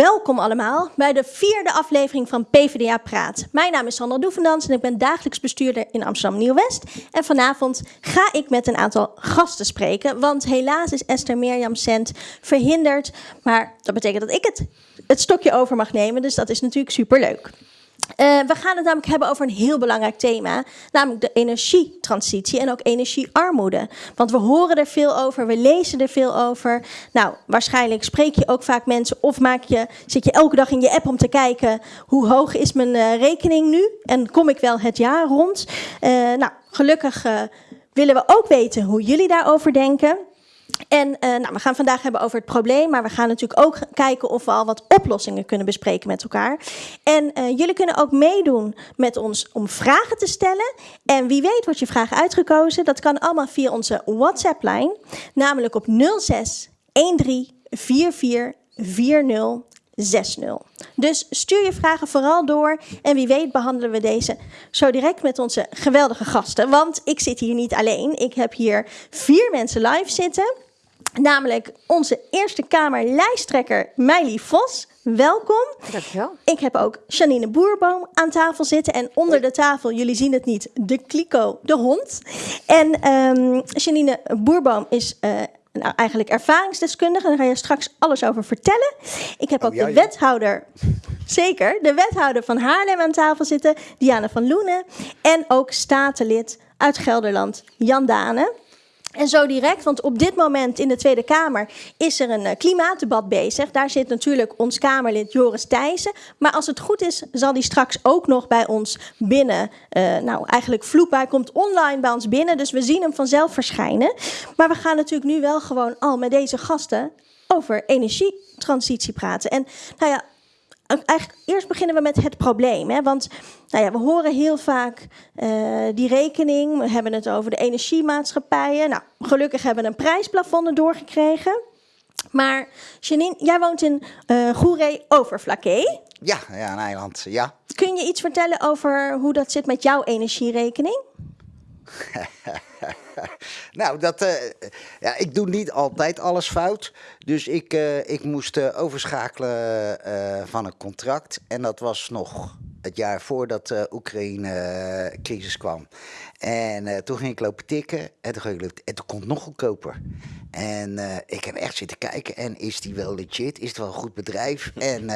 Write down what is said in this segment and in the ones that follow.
Welkom allemaal bij de vierde aflevering van PvdA Praat. Mijn naam is Sandra Doevendans en ik ben dagelijks bestuurder in Amsterdam Nieuw-West. En vanavond ga ik met een aantal gasten spreken, want helaas is Esther Mirjam Sent verhinderd. Maar dat betekent dat ik het, het stokje over mag nemen, dus dat is natuurlijk superleuk. Uh, we gaan het namelijk hebben over een heel belangrijk thema, namelijk de energietransitie en ook energiearmoede. Want we horen er veel over, we lezen er veel over. Nou, waarschijnlijk spreek je ook vaak mensen of maak je, zit je elke dag in je app om te kijken hoe hoog is mijn uh, rekening nu en kom ik wel het jaar rond. Uh, nou, gelukkig willen we ook weten hoe jullie daarover denken. En uh, nou, we gaan vandaag hebben over het probleem, maar we gaan natuurlijk ook kijken of we al wat oplossingen kunnen bespreken met elkaar. En uh, jullie kunnen ook meedoen met ons om vragen te stellen. En wie weet wordt je vraag uitgekozen. Dat kan allemaal via onze WhatsApp-lijn, namelijk op 06 13 44 40 60. Dus stuur je vragen vooral door en wie weet behandelen we deze zo direct met onze geweldige gasten. Want ik zit hier niet alleen, ik heb hier vier mensen live zitten. Namelijk onze Eerste Kamer lijsttrekker Meili Vos. Welkom. Dankjewel. Ik heb ook Janine Boerboom aan tafel zitten. En onder de tafel, jullie zien het niet, de Kliko, de hond. En um, Janine Boerboom is uh, nou, eigenlijk ervaringsdeskundige. Daar ga je straks alles over vertellen. Ik heb ook oh, ja, de wethouder, zeker, de wethouder van Haarlem aan tafel zitten, Diana van Loenen. En ook statenlid uit Gelderland, Jan Dane. En zo direct, want op dit moment in de Tweede Kamer is er een uh, klimaatdebat bezig. Daar zit natuurlijk ons Kamerlid Joris Thijssen. Maar als het goed is, zal die straks ook nog bij ons binnen. Uh, nou, eigenlijk vloep, hij komt online bij ons binnen. Dus we zien hem vanzelf verschijnen. Maar we gaan natuurlijk nu wel gewoon al met deze gasten over energietransitie praten. En nou ja, eigenlijk eerst beginnen we met het probleem. Hè? Want nou ja, we horen heel vaak uh, die rekening. We hebben het over de energiemaatschappijen. Nou, gelukkig hebben we een prijsplafond doorgekregen. Maar Janine, jij woont in uh, Goeree Overflakkee. Ja, ja, een eiland, ja. Kun je iets vertellen over hoe dat zit met jouw energierekening? nou, dat, uh, ja, ik doe niet altijd alles fout. Dus ik, uh, ik moest uh, overschakelen van een contract. En dat was nog het jaar voordat de Oekraïne-crisis kwam. En toen ging ik lopen tikken en toen, ging ik lopen, en toen kon het nog goedkoper. En ik heb echt zitten kijken en is die wel legit? Is het wel een goed bedrijf? en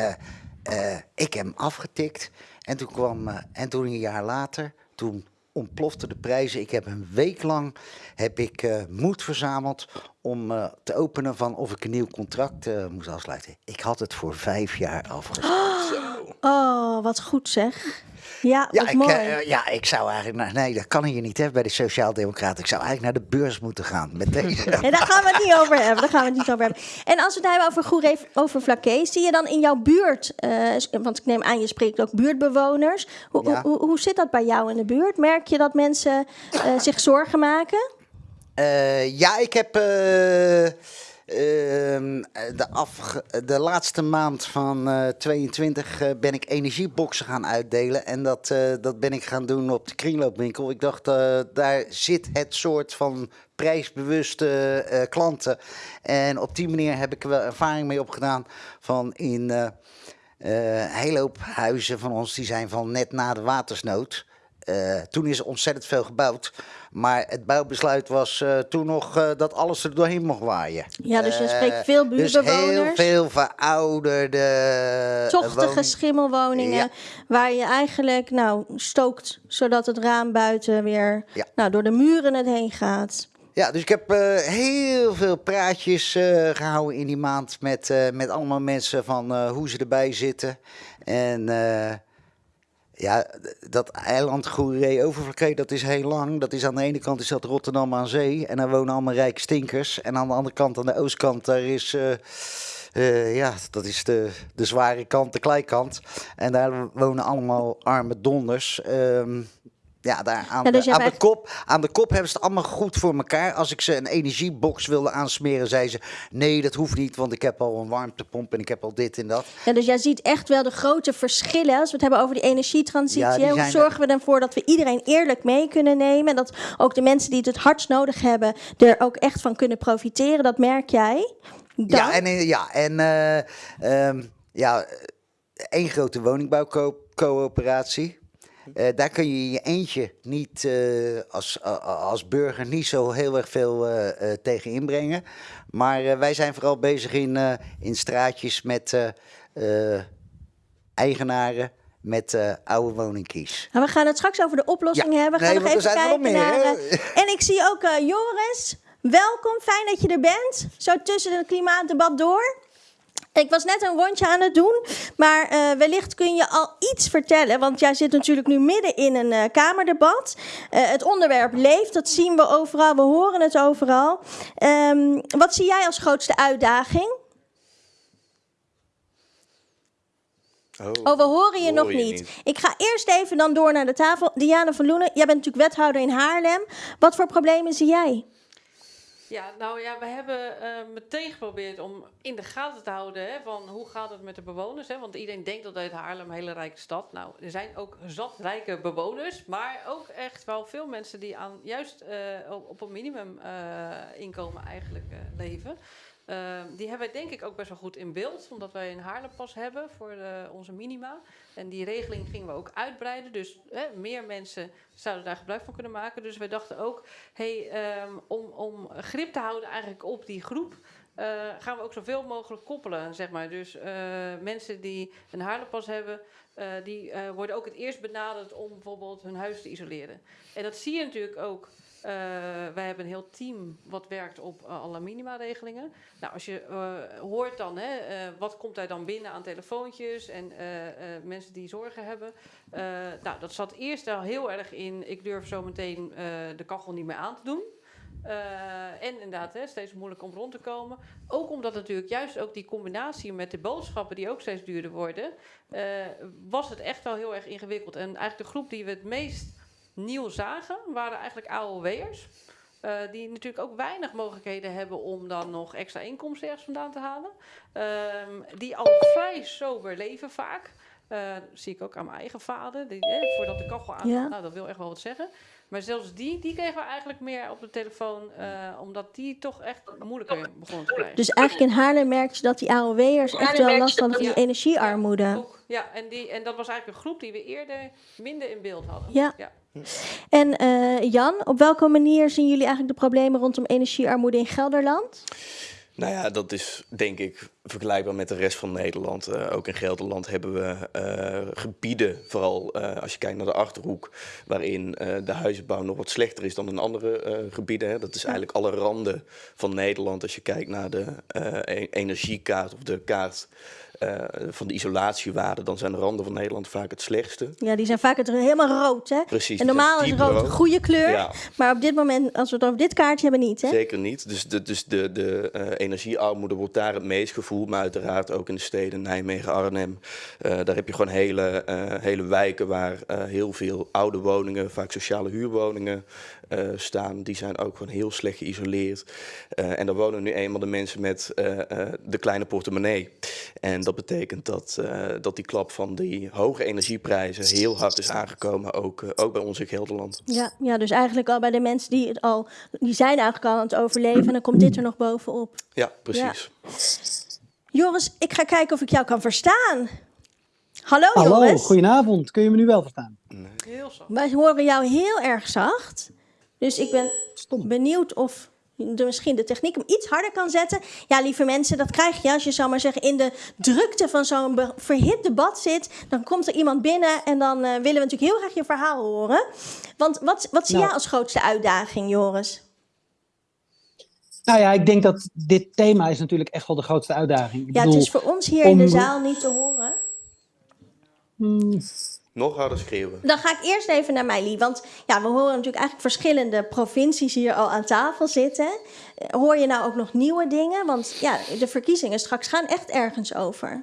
ik heb hem afgetikt. En toen kwam, en toen een jaar later, toen ontplofte de prijzen. Ik heb een week lang heb ik, uh, moed verzameld om uh, te openen van of ik een nieuw contract uh, moest afsluiten. Ik had het voor vijf jaar afgesloten. Oh, wat goed zeg. Ja, ja, ik, mooi. Uh, ja, ik zou eigenlijk naar, nee, dat kan hier niet hè, bij de Sociaaldemocraten. Ik zou eigenlijk naar de beurs moeten gaan met deze. nee, daar gaan we het niet over hebben. Daar gaan we het niet over hebben. En als we het hebben over Goeree over Vlakke, zie je dan in jouw buurt, uh, want ik neem aan je spreekt ook buurtbewoners. Hoe, ja. hoe, hoe zit dat bij jou in de buurt? Merk je dat mensen uh, zich zorgen maken? ja, ik heb Uh, de, af, de laatste maand van uh, 22 uh, ben ik energieboxen gaan uitdelen. En dat, uh, dat ben ik gaan doen op de kringloopwinkel. Ik dacht, eh, daar zit het soort van prijsbewuste klanten. En op die manier heb ik wel ervaring mee opgedaan van in een hele hoop huizen van ons. Die zijn van net na de watersnood. Toen is er ontzettend veel gebouwd. Maar het bouwbesluit was uh, toen nog uh, dat alles er doorheen mocht waaien. Ja, dus je spreekt veel buurtbewoners. Dus heel veel verouderde... Tochtige schimmelwoningen. Ja. Waar je eigenlijk nou, stookt zodat het raam buiten weer ja. nou, door de muren het heen gaat. Ja, dus ik heb uh, heel veel praatjes uh, gehouden in die maand met, uh, met allemaal mensen van hoe ze erbij zitten. En ja, dat eiland Goeree Overvlakke, dat is heel lang. Dat is aan de ene kant is dat Rotterdam aan zee. En daar wonen allemaal rijke stinkers. En aan de andere kant, aan de oostkant, daar is... Uh, uh, ja, dat is de, de zware kant, de kleikant. En daar wonen allemaal arme donders. Um, ja, daar aan, ja, dus de, aan, de kop, aan de kop hebben ze het allemaal goed voor elkaar. Als ik ze een energiebox wilde aansmeren, zei ze... nee, dat hoeft niet, want ik heb al een warmtepomp en ik heb al dit en dat. Ja, dus jij ziet echt wel de grote verschillen... als we het hebben over die energietransitie. Ja, Hoe zorgen we ervoor dat we iedereen eerlijk mee kunnen nemen... en dat ook de mensen die het het hardst nodig hebben... er ook echt van kunnen profiteren, dat merk jij? Dan? Ja, en, ja, en uh, um, Ja, één grote woningbouwcoöperatie. Uh, daar kun je je eentje niet uh, als, uh, als burger niet zo heel erg veel tegen inbrengen. Maar wij zijn vooral bezig in, in straatjes met eigenaren met oude woningkies. Nou, we gaan het straks over de oplossing ja. hebben. We gaan nee, nog even kijken meer, naar. en ik zie ook Joris. Welkom, fijn dat je er bent. Zo tussen het klimaatdebat door. Ik was net een rondje aan het doen, maar uh, wellicht kun je al iets vertellen. Want jij zit natuurlijk nu midden in een uh, Kamerdebat. Uh, het onderwerp leeft, dat zien we overal, we horen het overal. Um, wat zie jij als grootste uitdaging? Oh, oh we horen je hoor nog je niet. niet. Ik ga eerst even dan door naar de tafel. Diana van Loenen, jij bent natuurlijk wethouder in Haarlem. Wat voor problemen zie jij? Ja, nou ja, we hebben uh, meteen geprobeerd om in de gaten te houden hè, van hoe gaat het met de bewoners. Hè? Want iedereen denkt dat uit Haarlem een hele rijke stad. Nou, er zijn ook zat rijke bewoners, maar ook echt wel veel mensen die aan juist uh, op een minimum uh, inkomen eigenlijk leven. Uh, die hebben wij denk ik ook best wel goed in beeld, omdat wij een Haarlempas hebben voor de, onze minima. En die regeling gingen we ook uitbreiden, dus hè, meer mensen zouden daar gebruik van kunnen maken. Dus wij dachten ook, hey, um, om, om grip te houden eigenlijk op die groep, uh, gaan we ook zoveel mogelijk koppelen, zeg maar. Dus uh, mensen die een Haarlempas hebben, die worden ook het eerst benaderd om bijvoorbeeld hun huis te isoleren. En dat zie je natuurlijk ook wij hebben een heel team wat werkt op uh, alle minima-regelingen. Nou, als je uh, hoort dan, hè, wat komt daar dan binnen aan telefoontjes en mensen die zorgen hebben. nou, dat zat eerst al heel erg in, ik durf zo meteen de kachel niet meer aan te doen. en inderdaad, hè, steeds moeilijk om rond te komen. Ook omdat natuurlijk juist ook die combinatie met de boodschappen die ook steeds duurder worden, was het echt wel heel erg ingewikkeld. En eigenlijk de groep die we het meest nieuw zagen, waren eigenlijk AOW'ers. Uh, die natuurlijk ook weinig mogelijkheden hebben om dan nog extra inkomsten ergens vandaan te halen. Uh, die al vrij sober leven vaak. Uh, zie ik ook aan mijn eigen vader. Die, eh, voordat de kachel aan. Ja. Nou, dat wil echt wel wat zeggen. Maar zelfs die, die kregen we eigenlijk meer op de telefoon. Uh, omdat die toch echt moeilijker begonnen te krijgen. Dus eigenlijk in Haarlem merk je dat die AOW'ers echt wel last hadden van die energiearmoede. Ja, ook, ja en, die, en dat was eigenlijk een groep die we eerder minder in beeld hadden. Ja. ja. En uh, Jan, op welke manier zien jullie eigenlijk de problemen rondom energiearmoede in Gelderland? Nou ja, dat is denk ik vergelijkbaar met de rest van Nederland. Uh, ook in Gelderland hebben we uh, gebieden, vooral uh, als je kijkt naar de Achterhoek, waarin de huizenbouw nog wat slechter is dan in andere gebieden. Hè. Dat is eigenlijk alle randen van Nederland. Als je kijkt naar de e energiekaart of de kaart uh, van de isolatiewaarde, dan zijn de randen van Nederland vaak het slechtste. Ja, die zijn vaak het helemaal rood. Hè? Precies. En normaal is rood een goede kleur. Ja. Maar op dit moment, als we het over dit kaartje hebben, niet. Hè? Zeker niet. Dus de, dus de, de uh, energiearmoede wordt daar het meest gevoeld. Maar uiteraard ook in de steden Nijmegen, Arnhem. Uh, daar heb je gewoon hele, hele wijken waar heel veel oude woningen, vaak sociale huurwoningen, uh, staan, die zijn ook gewoon heel slecht geïsoleerd. Uh, en daar wonen nu eenmaal de mensen met uh, de kleine portemonnee. En dat betekent dat, dat die klap van die hoge energieprijzen heel hard is aangekomen, ook, ook bij ons in Gelderland. Ja, ja, dus eigenlijk al bij de mensen die het al, die zijn eigenlijk al aan het overleven en dan komt dit er nog bovenop. Ja, precies. Ja. Joris, ik ga kijken of ik jou kan verstaan. Hallo, Hallo Joris. goedenavond. Kun je me nu wel verstaan? Nee. Heel zacht. Wij horen jou heel erg zacht. Dus ik ben Stom. benieuwd of de, misschien de techniek hem iets harder kan zetten. Ja, lieve mensen, dat krijg je als je zou maar zeggen in de drukte van zo'n verhit debat zit. Dan komt er iemand binnen en dan uh, willen we natuurlijk heel graag je verhaal horen. Want wat, wat zie nou. jij als grootste uitdaging, Joris? Nou ja, ik denk dat dit thema is natuurlijk echt wel de grootste uitdaging. Ik ja, bedoel, het is voor ons hier om... in de zaal niet te horen. Hmm. Nog harder schreeuwen. Dan ga ik eerst even naar Meili. Want ja, we horen natuurlijk eigenlijk verschillende provincies hier al aan tafel zitten. Hoor je nou ook nog nieuwe dingen? Want ja, de verkiezingen straks gaan echt ergens over.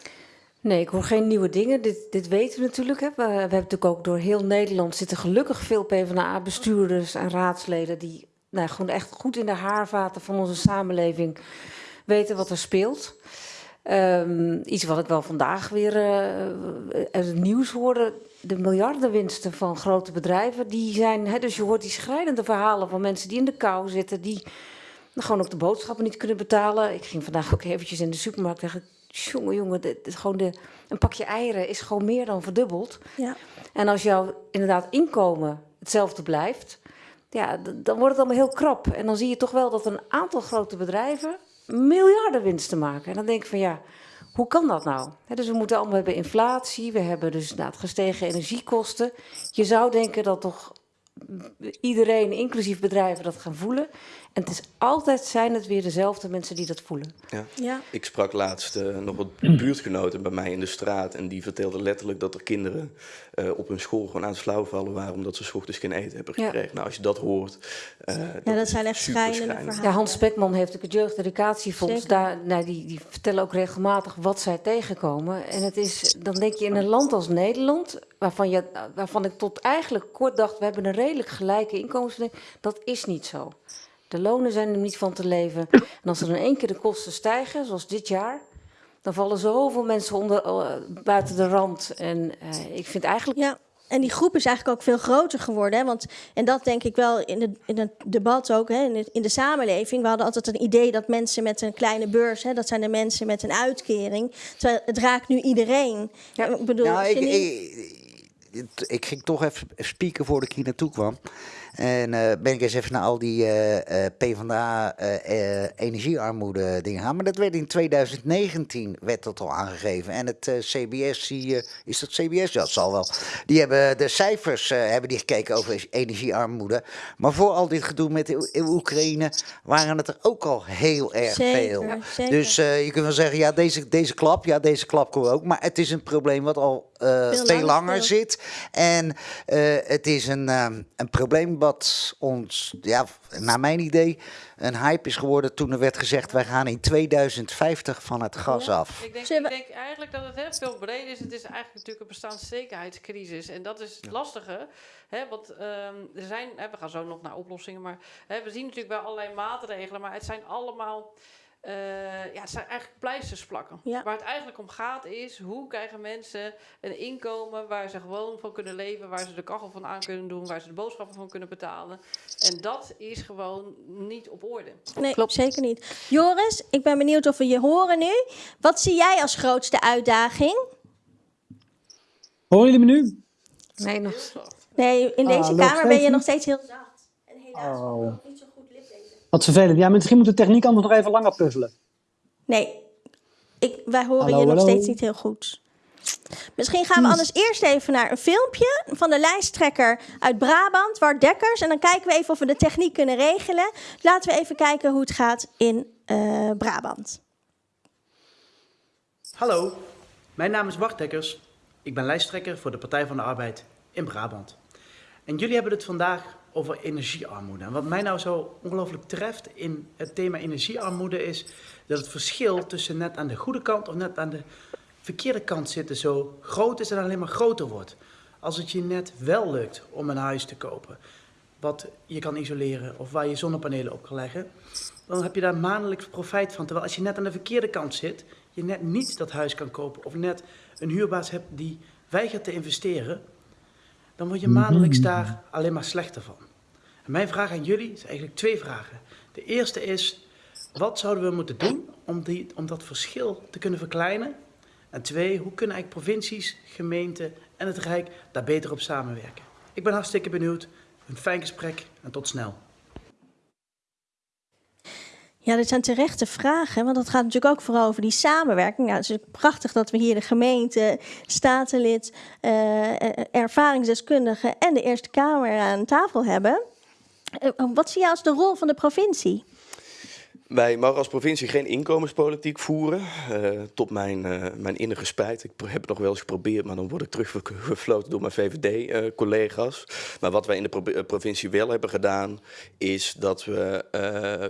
Nee, ik hoor geen nieuwe dingen. Dit, dit weten we natuurlijk. Hè. We, we hebben natuurlijk ook door heel Nederland zitten gelukkig veel PvdA-bestuurders en raadsleden... die nou, gewoon echt goed in de haarvaten van onze samenleving weten wat er speelt. Um, iets wat ik wel vandaag weer uh, het nieuws hoorde. De miljardenwinsten van grote bedrijven. Die zijn, hè, dus je hoort die schrijnende verhalen van mensen die in de kou zitten. Die gewoon ook de boodschappen niet kunnen betalen. Ik ging vandaag ook eventjes in de supermarkt. Dacht jongen, jongen, dit gewoon de, een pakje eieren is gewoon meer dan verdubbeld. Ja. En als jouw inderdaad inkomen hetzelfde blijft, ja, dan wordt het allemaal heel krap. En dan zie je toch wel dat een aantal grote bedrijven miljarden winsten maken. En dan denk ik van ja, hoe kan dat nou? Dus we moeten allemaal hebben inflatie, we hebben dus inderdaad gestegen energiekosten. Je zou denken dat toch iedereen, inclusief bedrijven, dat gaan voelen. En het is altijd zijn het weer dezelfde mensen die dat voelen. Ja. Ja. Ik sprak laatst eh, nog wat buurtgenoten bij mij in de straat. En die vertelden letterlijk dat er kinderen eh, op hun school gewoon aan het flauwvallen waren. omdat ze 's ochtends geen eten hebben Ja. gekregen. Nou, als je dat hoort. eh, Ja, dat zijn echt schrijnende schrijnend. verhalen. Ja, Hans Spekman heeft ook het Jeugdeducatiefonds. Daar, nou, die, die vertellen ook regelmatig wat zij tegenkomen. En het is, dan denk je in een land als Nederland, waarvan, je, waarvan ik tot eigenlijk kort dacht, we hebben een redelijk gelijke inkomensverdeling. Dat is niet zo. De lonen zijn er niet van te leven. En als er in één keer de kosten stijgen, zoals dit jaar, dan vallen zoveel mensen onder, eh, buiten de rand. En eh, ik vind eigenlijk Ja, en die groep is eigenlijk ook veel groter geworden. Hè? Want, en dat denk ik wel in, het in het debat ook, hè? In, het- in de samenleving. We hadden altijd een idee dat mensen met een kleine beurs, hè, dat zijn de mensen met een uitkering. Terwijl het raakt nu iedereen. Ja. Ik bedoel, Nou, ik, niet- ik, ik ging toch even spieken voordat ik hier naartoe kwam. En eh, ben ik eens even naar al die eh eh PvdA energiearmoede dingen gaan. Maar dat werd in 2019 werd dat al aangegeven. En het CBS, die, is dat CBS? Ja, dat zal wel. Die hebben de cijfers hebben die gekeken over energiearmoede. Maar voor al dit gedoe met de Oekraïne waren het er ook al heel erg Zeker, veel. zeker. Dus je kunt wel zeggen, ja, deze, deze klap, ja, deze klap komt ook. Maar het is een probleem wat al Veel veel, langer langer zit. En het is een, ehm, een probleem wat ons, ja, naar mijn idee, een hype is geworden toen er werd gezegd, wij gaan in 2050 van het gas af. Ik denk, ik eigenlijk dat het hè, veel breder is. Het is eigenlijk natuurlijk een bestaanszekerheidscrisis. En dat is het lastige. Hè, want ehm, er zijn, hè, we gaan zo nog naar oplossingen. Maar hè, we zien natuurlijk wel allerlei maatregelen. Maar het zijn allemaal. Eh, ja, het zijn eigenlijk pleisters plakken. Ja. Waar het eigenlijk om gaat is, hoe krijgen mensen een inkomen waar ze gewoon van kunnen leven, waar ze de kachel van aan kunnen doen, waar ze de boodschappen van kunnen betalen. En dat is gewoon niet op orde. Nee, Klopt. zeker niet. Joris, ik ben benieuwd of we je horen nu. Wat zie jij als grootste uitdaging? Horen jullie me nu? nee, nog, Nee, in Ah, deze kamer ben je nog steeds heel zacht. En helaas Oh. ook nog niet zo goed liplezen. Wat vervelend. Ja, misschien moet de techniek anders nog even langer puzzelen. Nee, ik, wij horen Hallo, je nog steeds niet heel goed. Misschien gaan we anders eerst even naar een filmpje van de lijsttrekker uit Brabant, Wart Dekkers. En dan kijken we even of we de techniek kunnen regelen. Laten we even kijken hoe het gaat in eh, Brabant. Hallo, mijn naam is Bart Dekkers. Ik ben lijsttrekker voor de Partij van de Arbeid in Brabant. En jullie hebben het vandaag over energiearmoede. En wat mij nou zo ongelooflijk treft in het thema energiearmoede is dat het verschil tussen net aan de goede kant of net aan de verkeerde kant zitten zo groot is en alleen maar groter wordt. Als het je net wel lukt om een huis te kopen, wat je kan isoleren of waar je zonnepanelen op kan leggen, dan heb je daar maandelijks profijt van. Terwijl als je net aan de verkeerde kant zit, je net niet dat huis kan kopen of net een huurbaas hebt die weigert te investeren, dan word je maandelijks daar alleen maar slechter van. En mijn vraag aan jullie is eigenlijk twee vragen. De eerste is, wat zouden we moeten doen om, die, om dat verschil te kunnen verkleinen? En twee, hoe kunnen eigenlijk provincies, gemeenten en het Rijk daar beter op samenwerken? Ik ben hartstikke benieuwd. Een fijn gesprek en tot snel. Ja, dit zijn terechte vragen, want dat gaat natuurlijk ook vooral over die samenwerking. Nou, het is prachtig dat we hier de gemeente, statenlid, eh, eh, ervaringsdeskundige en de Eerste Kamer aan tafel hebben. Eh, wat zie jij als de rol van de provincie? Wij mogen als provincie geen inkomenspolitiek voeren. eh, tot mijn, eh, mijn innige spijt. Ik heb het nog wel eens geprobeerd, maar dan word ik teruggefloten door mijn VVD-collega's. maar wat wij in de eh, provincie wel hebben gedaan, is dat we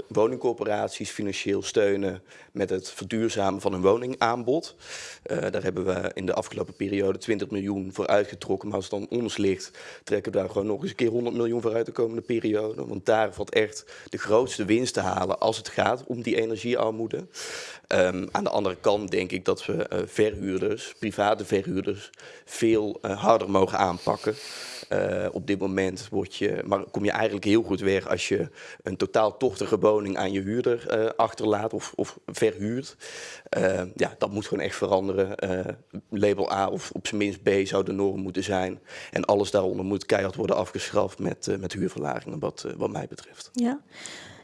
woningcorporaties financieel steunen met het verduurzamen van hun woningaanbod. Daar hebben we in de afgelopen periode 20 miljoen voor uitgetrokken. Maar als het dan ons ligt, trekken we daar gewoon nog eens een keer 100 miljoen voor uit de komende periode. Want daar valt echt de grootste winst te halen als het gaat om die energiearmoede. Ehm, aan de andere kant denk ik dat we eh, verhuurders, private verhuurders, veel eh, harder mogen aanpakken. Eh, op dit moment word je, maar kom je eigenlijk heel goed weg als je een totaal tochtige woning aan je huurder achterlaat of, of verhuurt. Eh, ja, dat moet gewoon echt veranderen. Label A of op zijn minst B zou de norm moeten zijn. En alles daaronder moet keihard worden afgeschaft met, met huurverlagingen, wat, wat mij betreft. Ja.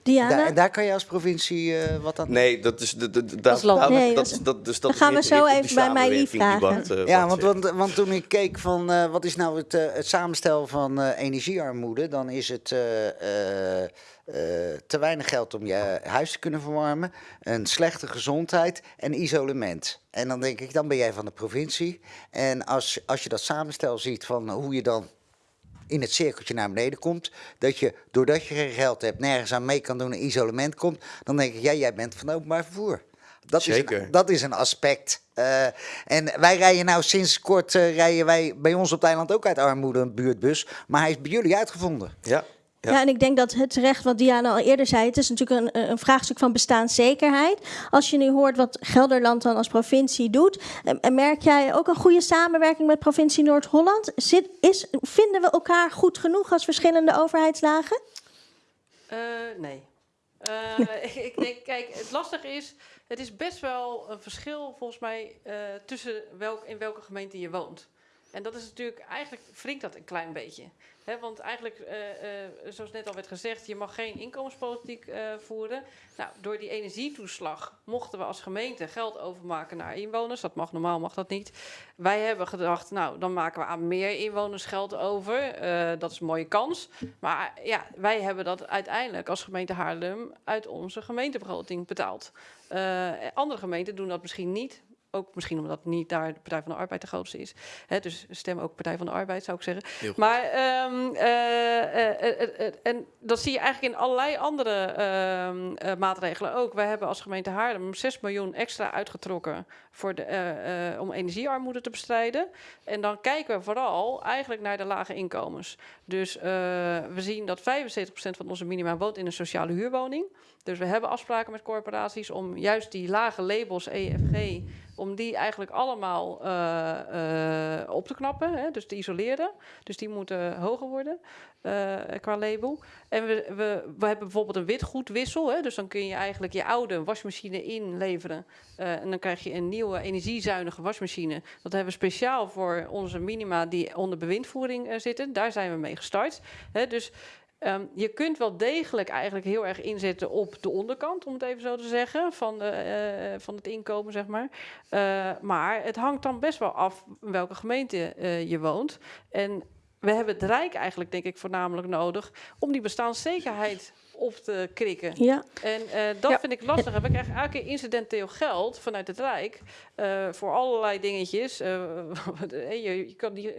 Diana? Daar, en daar kan je als provincie eh, wat aan Nee, dat is... Land. Nee, dat, dat- dat, dus dat Dan is gaan we zo even bij die vragen. Eh, Ja, want, want, want toen ik keek van eh, wat is nou het, eh, het samenstel van eh, energiearmoede, dan is het eh, eh, eh, te weinig geld om je huis te kunnen verwarmen, een slechte gezondheid en isolement. En dan denk ik, dan ben jij van de provincie. En als, als je dat samenstel ziet van hoe je dan in het cirkeltje naar beneden komt, dat je doordat je geen geld hebt, nergens aan mee kan doen en isolement komt, dan denk ik, ja, jij bent van openbaar vervoer. Dat Is een, dat is een aspect. Eh, en wij rijden nou sinds kort eh, rijden wij bij ons op het eiland ook uit armoede een buurtbus, maar hij is bij jullie uitgevonden. Ja, Ja. Ja. en ik denk dat het terecht, wat Diana al eerder zei, het is natuurlijk een, een vraagstuk van bestaanszekerheid. Als je nu hoort wat Gelderland dan als provincie doet, en, en merk jij ook een goede samenwerking met provincie Noord-Holland? Zit- Is, vinden we elkaar goed genoeg als verschillende overheidslagen? Eh, nee. Eh, ik, ik denk, kijk, het lastige is, het is best wel een verschil volgens mij eh, tussen welk, in welke gemeente je woont. En dat is natuurlijk, eigenlijk wringt dat een klein beetje. Want eigenlijk, eh, eh, zoals net al werd gezegd, je mag geen inkomenspolitiek eh, voeren. Nou, door die energietoeslag mochten we als gemeente geld overmaken naar inwoners. Dat mag normaal, mag dat niet. Wij hebben gedacht, nou, dan maken we aan meer inwoners geld over. Dat is een mooie kans. Maar ja, wij hebben dat uiteindelijk als gemeente Haarlem uit onze gemeentebegroting betaald. Andere gemeenten doen dat misschien niet. Ook misschien omdat niet daar de Partij van de Arbeid de grootste is. Hè, dus stem ook Partij van de Arbeid, zou ik zeggen. Maar, ehm, eh, eh, eh, en dat zie je eigenlijk in allerlei andere ehm, eh, maatregelen ook. Wij hebben als gemeente Haarlem 6 miljoen extra uitgetrokken voor de, om energiearmoede te bestrijden. En dan kijken we vooral eigenlijk naar de lage inkomens. Dus we zien dat 75% van onze minima woont in een sociale huurwoning. Dus we hebben afspraken met corporaties om juist die lage labels EFG, om die eigenlijk allemaal eh, eh, op te knappen, hè, dus te isoleren. Dus die moeten hoger worden eh, qua label. En we, we, we hebben bijvoorbeeld een witgoedwissel, hè, dus dan kun je eigenlijk je oude wasmachine inleveren. en dan krijg je een nieuwe energiezuinige wasmachine. Dat hebben we speciaal voor onze minima die onder bewindvoering zitten. Daar zijn we mee gestart. Hè, dus Ehm, je kunt wel degelijk eigenlijk heel erg inzetten op de onderkant, om het even zo te zeggen, van, de, eh, van het inkomen, zeg maar. Eh, maar het hangt dan best wel af in welke gemeente eh, je woont. En we hebben het Rijk eigenlijk, denk ik, voornamelijk nodig om die bestaanszekerheid op te krikken. Ja. En eh, dat Ja. vind ik lastig. We krijgen elke keer incidenteel geld vanuit het Rijk eh, voor allerlei dingetjes. Eh, je, je kan die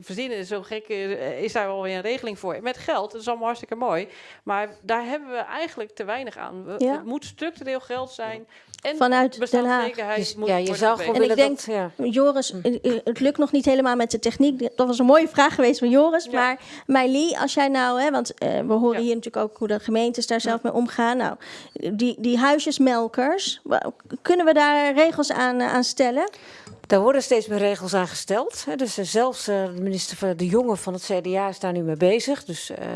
verzinnen, zo gek is daar wel weer een regeling voor. Met geld, dat is allemaal hartstikke mooi. Maar daar hebben we eigenlijk te weinig aan. We- Ja. Het moet structureel geld zijn. En Vanuit Den bestaanszekerheid Dus, ja, je zou gewoon En willen ik dat... Ja. Joris, eh, eh, het lukt nog niet helemaal met de techniek. Dat was een mooie vraag geweest van Joris. Ja. Maar Meili, als jij nou, hè, want eh, we horen Ja. hier natuurlijk ook hoe de gemeentes daar zelf mee omgaan. Nou, die, die huisjesmelkers, kunnen we daar regels aan, eh, aan stellen? Daar worden steeds meer regels aan gesteld. Dus eh, zelfs eh, de minister De Jonge van het CDA is daar nu mee bezig. Dus eh,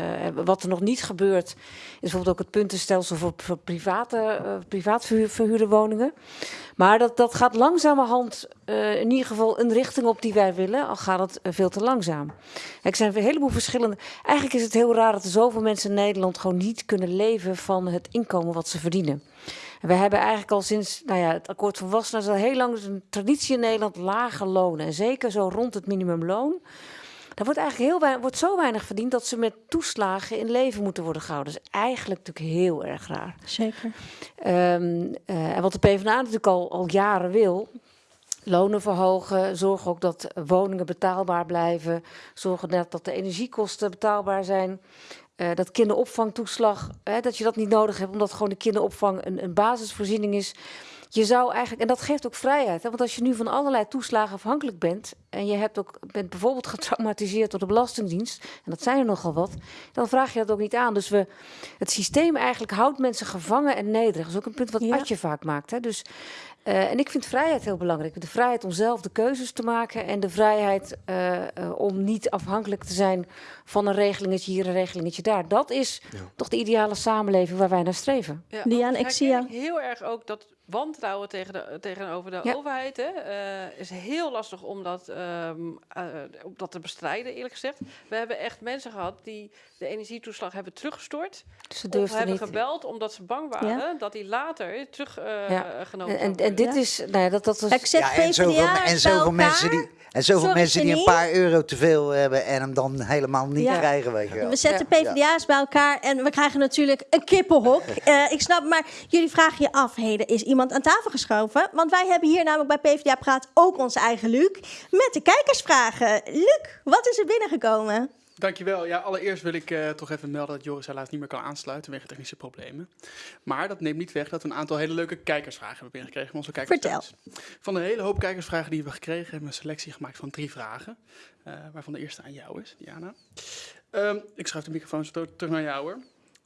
wat er nog niet gebeurt, is bijvoorbeeld ook het puntenstelsel voor, voor private, privaat verhu- verhuurde woningen. Maar dat, dat gaat langzamerhand in ieder geval een richting op die wij willen, al gaat het veel te langzaam. Er zijn een heleboel verschillende. Eigenlijk is het heel raar dat er zoveel mensen in Nederland gewoon niet kunnen leven van het inkomen wat ze verdienen. We hebben eigenlijk al sinds nou ja, het akkoord van Wassenaar is al heel lang een traditie in Nederland lage lonen. En zeker zo rond het minimumloon. Daar wordt eigenlijk heel weinig, wordt zo weinig verdiend dat ze met toeslagen in leven moeten worden gehouden. Dat is eigenlijk natuurlijk heel erg raar. Zeker. Ehm, eh, en wat de PvdA natuurlijk al, al jaren wil. Lonen verhogen, zorgen ook dat woningen betaalbaar blijven. Zorgen dat, dat de energiekosten betaalbaar zijn. Eh, dat kinderopvangtoeslag, hè, dat je dat niet nodig hebt, omdat gewoon de kinderopvang een, een basisvoorziening is. je zou eigenlijk, en dat geeft ook vrijheid. Hè? Want als je nu van allerlei toeslagen afhankelijk bent. en je hebt ook, bent bijvoorbeeld getraumatiseerd door de Belastingdienst. en dat zijn er nogal wat. dan vraag je dat ook niet aan. Dus we, het systeem eigenlijk houdt mensen gevangen en nederig. Dat is ook een punt wat Ja. Adje vaak maakt. Hè? Dus, eh, en ik vind vrijheid heel belangrijk. De vrijheid om zelf de keuzes te maken. en de vrijheid eh, eh, om niet afhankelijk te zijn van een regelingetje hier, een regelingetje daar. Dat is toch de ideale samenleving waar wij naar streven. Ja, want ik zie herken heel erg ook dat wantrouwen tegen de, tegenover de Ja. overheid. Hè, eh, is heel lastig om dat, ehm, eh, om dat te bestrijden, eerlijk gezegd. We hebben echt mensen gehad die de energietoeslag hebben teruggestort. Dus ze Of hebben niet. gebeld omdat ze bang waren dat die later teruggenomen Ja. genomen En, zou en, en dit is, nou ja, dat, dat was, Ik zet Ja, en zoveel, en zoveel mensen die, en zoveel Sorry, mensen die een paar euro te veel hebben en hem dan helemaal niet Ja. krijgen. Weet je wel. We zetten Ja. PvdA's bij elkaar en we krijgen natuurlijk een kippenhok. Eh, ik snap, maar jullie vragen je af, heden is iemand aan tafel geschoven? Want wij hebben hier namelijk bij PvdA Praat ook onze eigen Luc met de kijkersvragen. Luc, wat is er binnengekomen? Dankjewel. Ja, allereerst wil ik eh, toch even melden dat Joris helaas niet meer kan aansluiten vanwege technische problemen. Maar dat neemt niet weg dat we een aantal hele leuke kijkersvragen hebben binnengekregen van onze kijkers. Vertel. thuis. Van de hele hoop kijkersvragen die we gekregen hebben we een selectie gemaakt van drie vragen. eh, waarvan de eerste aan jou is, Diana. Ehm, ik schuif de microfoon zo ter- terug naar jou hoor.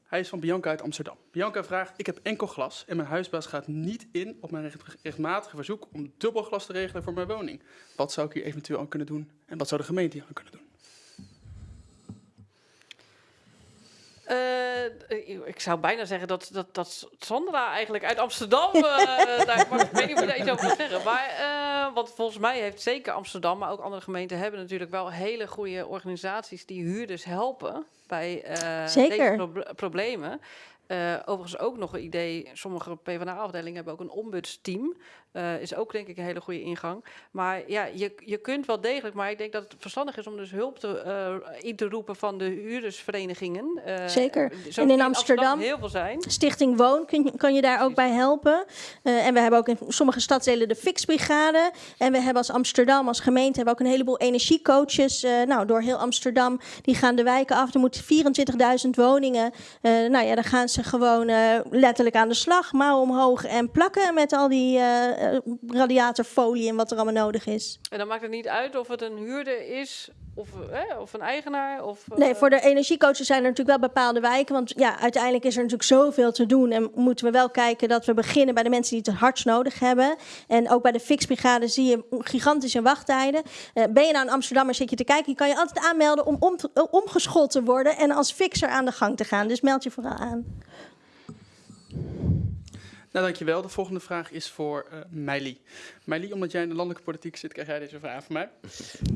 Hij is van Bianca uit Amsterdam. Bianca vraagt, ik heb enkel glas en mijn huisbaas gaat niet in op mijn recht- rechtmatige verzoek om dubbel glas te regelen voor mijn woning. Wat zou ik hier eventueel aan kunnen doen en wat zou de gemeente hier aan kunnen doen? Eh, ik zou bijna zeggen dat, dat, dat Sandra eigenlijk uit Amsterdam. eh daar, maar ik weet niet of je daar iets over moet zeggen. Maar, eh, want volgens mij heeft zeker Amsterdam, maar ook andere gemeenten hebben natuurlijk wel hele goede organisaties die huurders helpen bij eh, Zeker. deze proble- problemen. Eh, overigens ook nog een idee. Sommige PvdA-afdelingen hebben ook een ombudsteam. Eh, is ook denk ik een hele goede ingang. Maar ja, je, je kunt wel degelijk. Maar ik denk dat het verstandig is om dus hulp te, eh, in te roepen van de huurdersverenigingen. Zeker. En in Amsterdam? heel veel zijn. Stichting Woon kun kan je daar ook bij helpen. En we hebben ook in sommige stadsdelen de Fixbrigade. En we hebben als Amsterdam, als gemeente, hebben ook een heleboel energiecoaches. nou, door heel Amsterdam. Die gaan de wijken af. Er moeten 24.000 woningen. Nou ja, dan gaan ze gewoon eh, letterlijk aan de slag. Mouw omhoog en plakken met al die eh, eh, radiatorfolie en wat er allemaal nodig is. En dan maakt het niet uit of het een huurder is of, eh, of een eigenaar. Of, eh, Nee, voor de energiecoaches zijn er natuurlijk wel bepaalde wijken. Want ja, uiteindelijk is er natuurlijk zoveel te doen. En moeten we wel kijken dat we beginnen bij de mensen die het het hardst nodig hebben. En ook bij de fixbrigade zie je gigantische wachttijden. Eh, ben je nou in Amsterdam zit je te kijken, je kan je altijd aanmelden om, om te- eh, omgeschoold te worden en als fixer aan de gang te gaan. Dus meld je vooral aan. Nou, dankjewel. De volgende vraag is voor eh Meili. Meili, omdat jij in de landelijke politiek zit, krijg jij deze vraag van mij.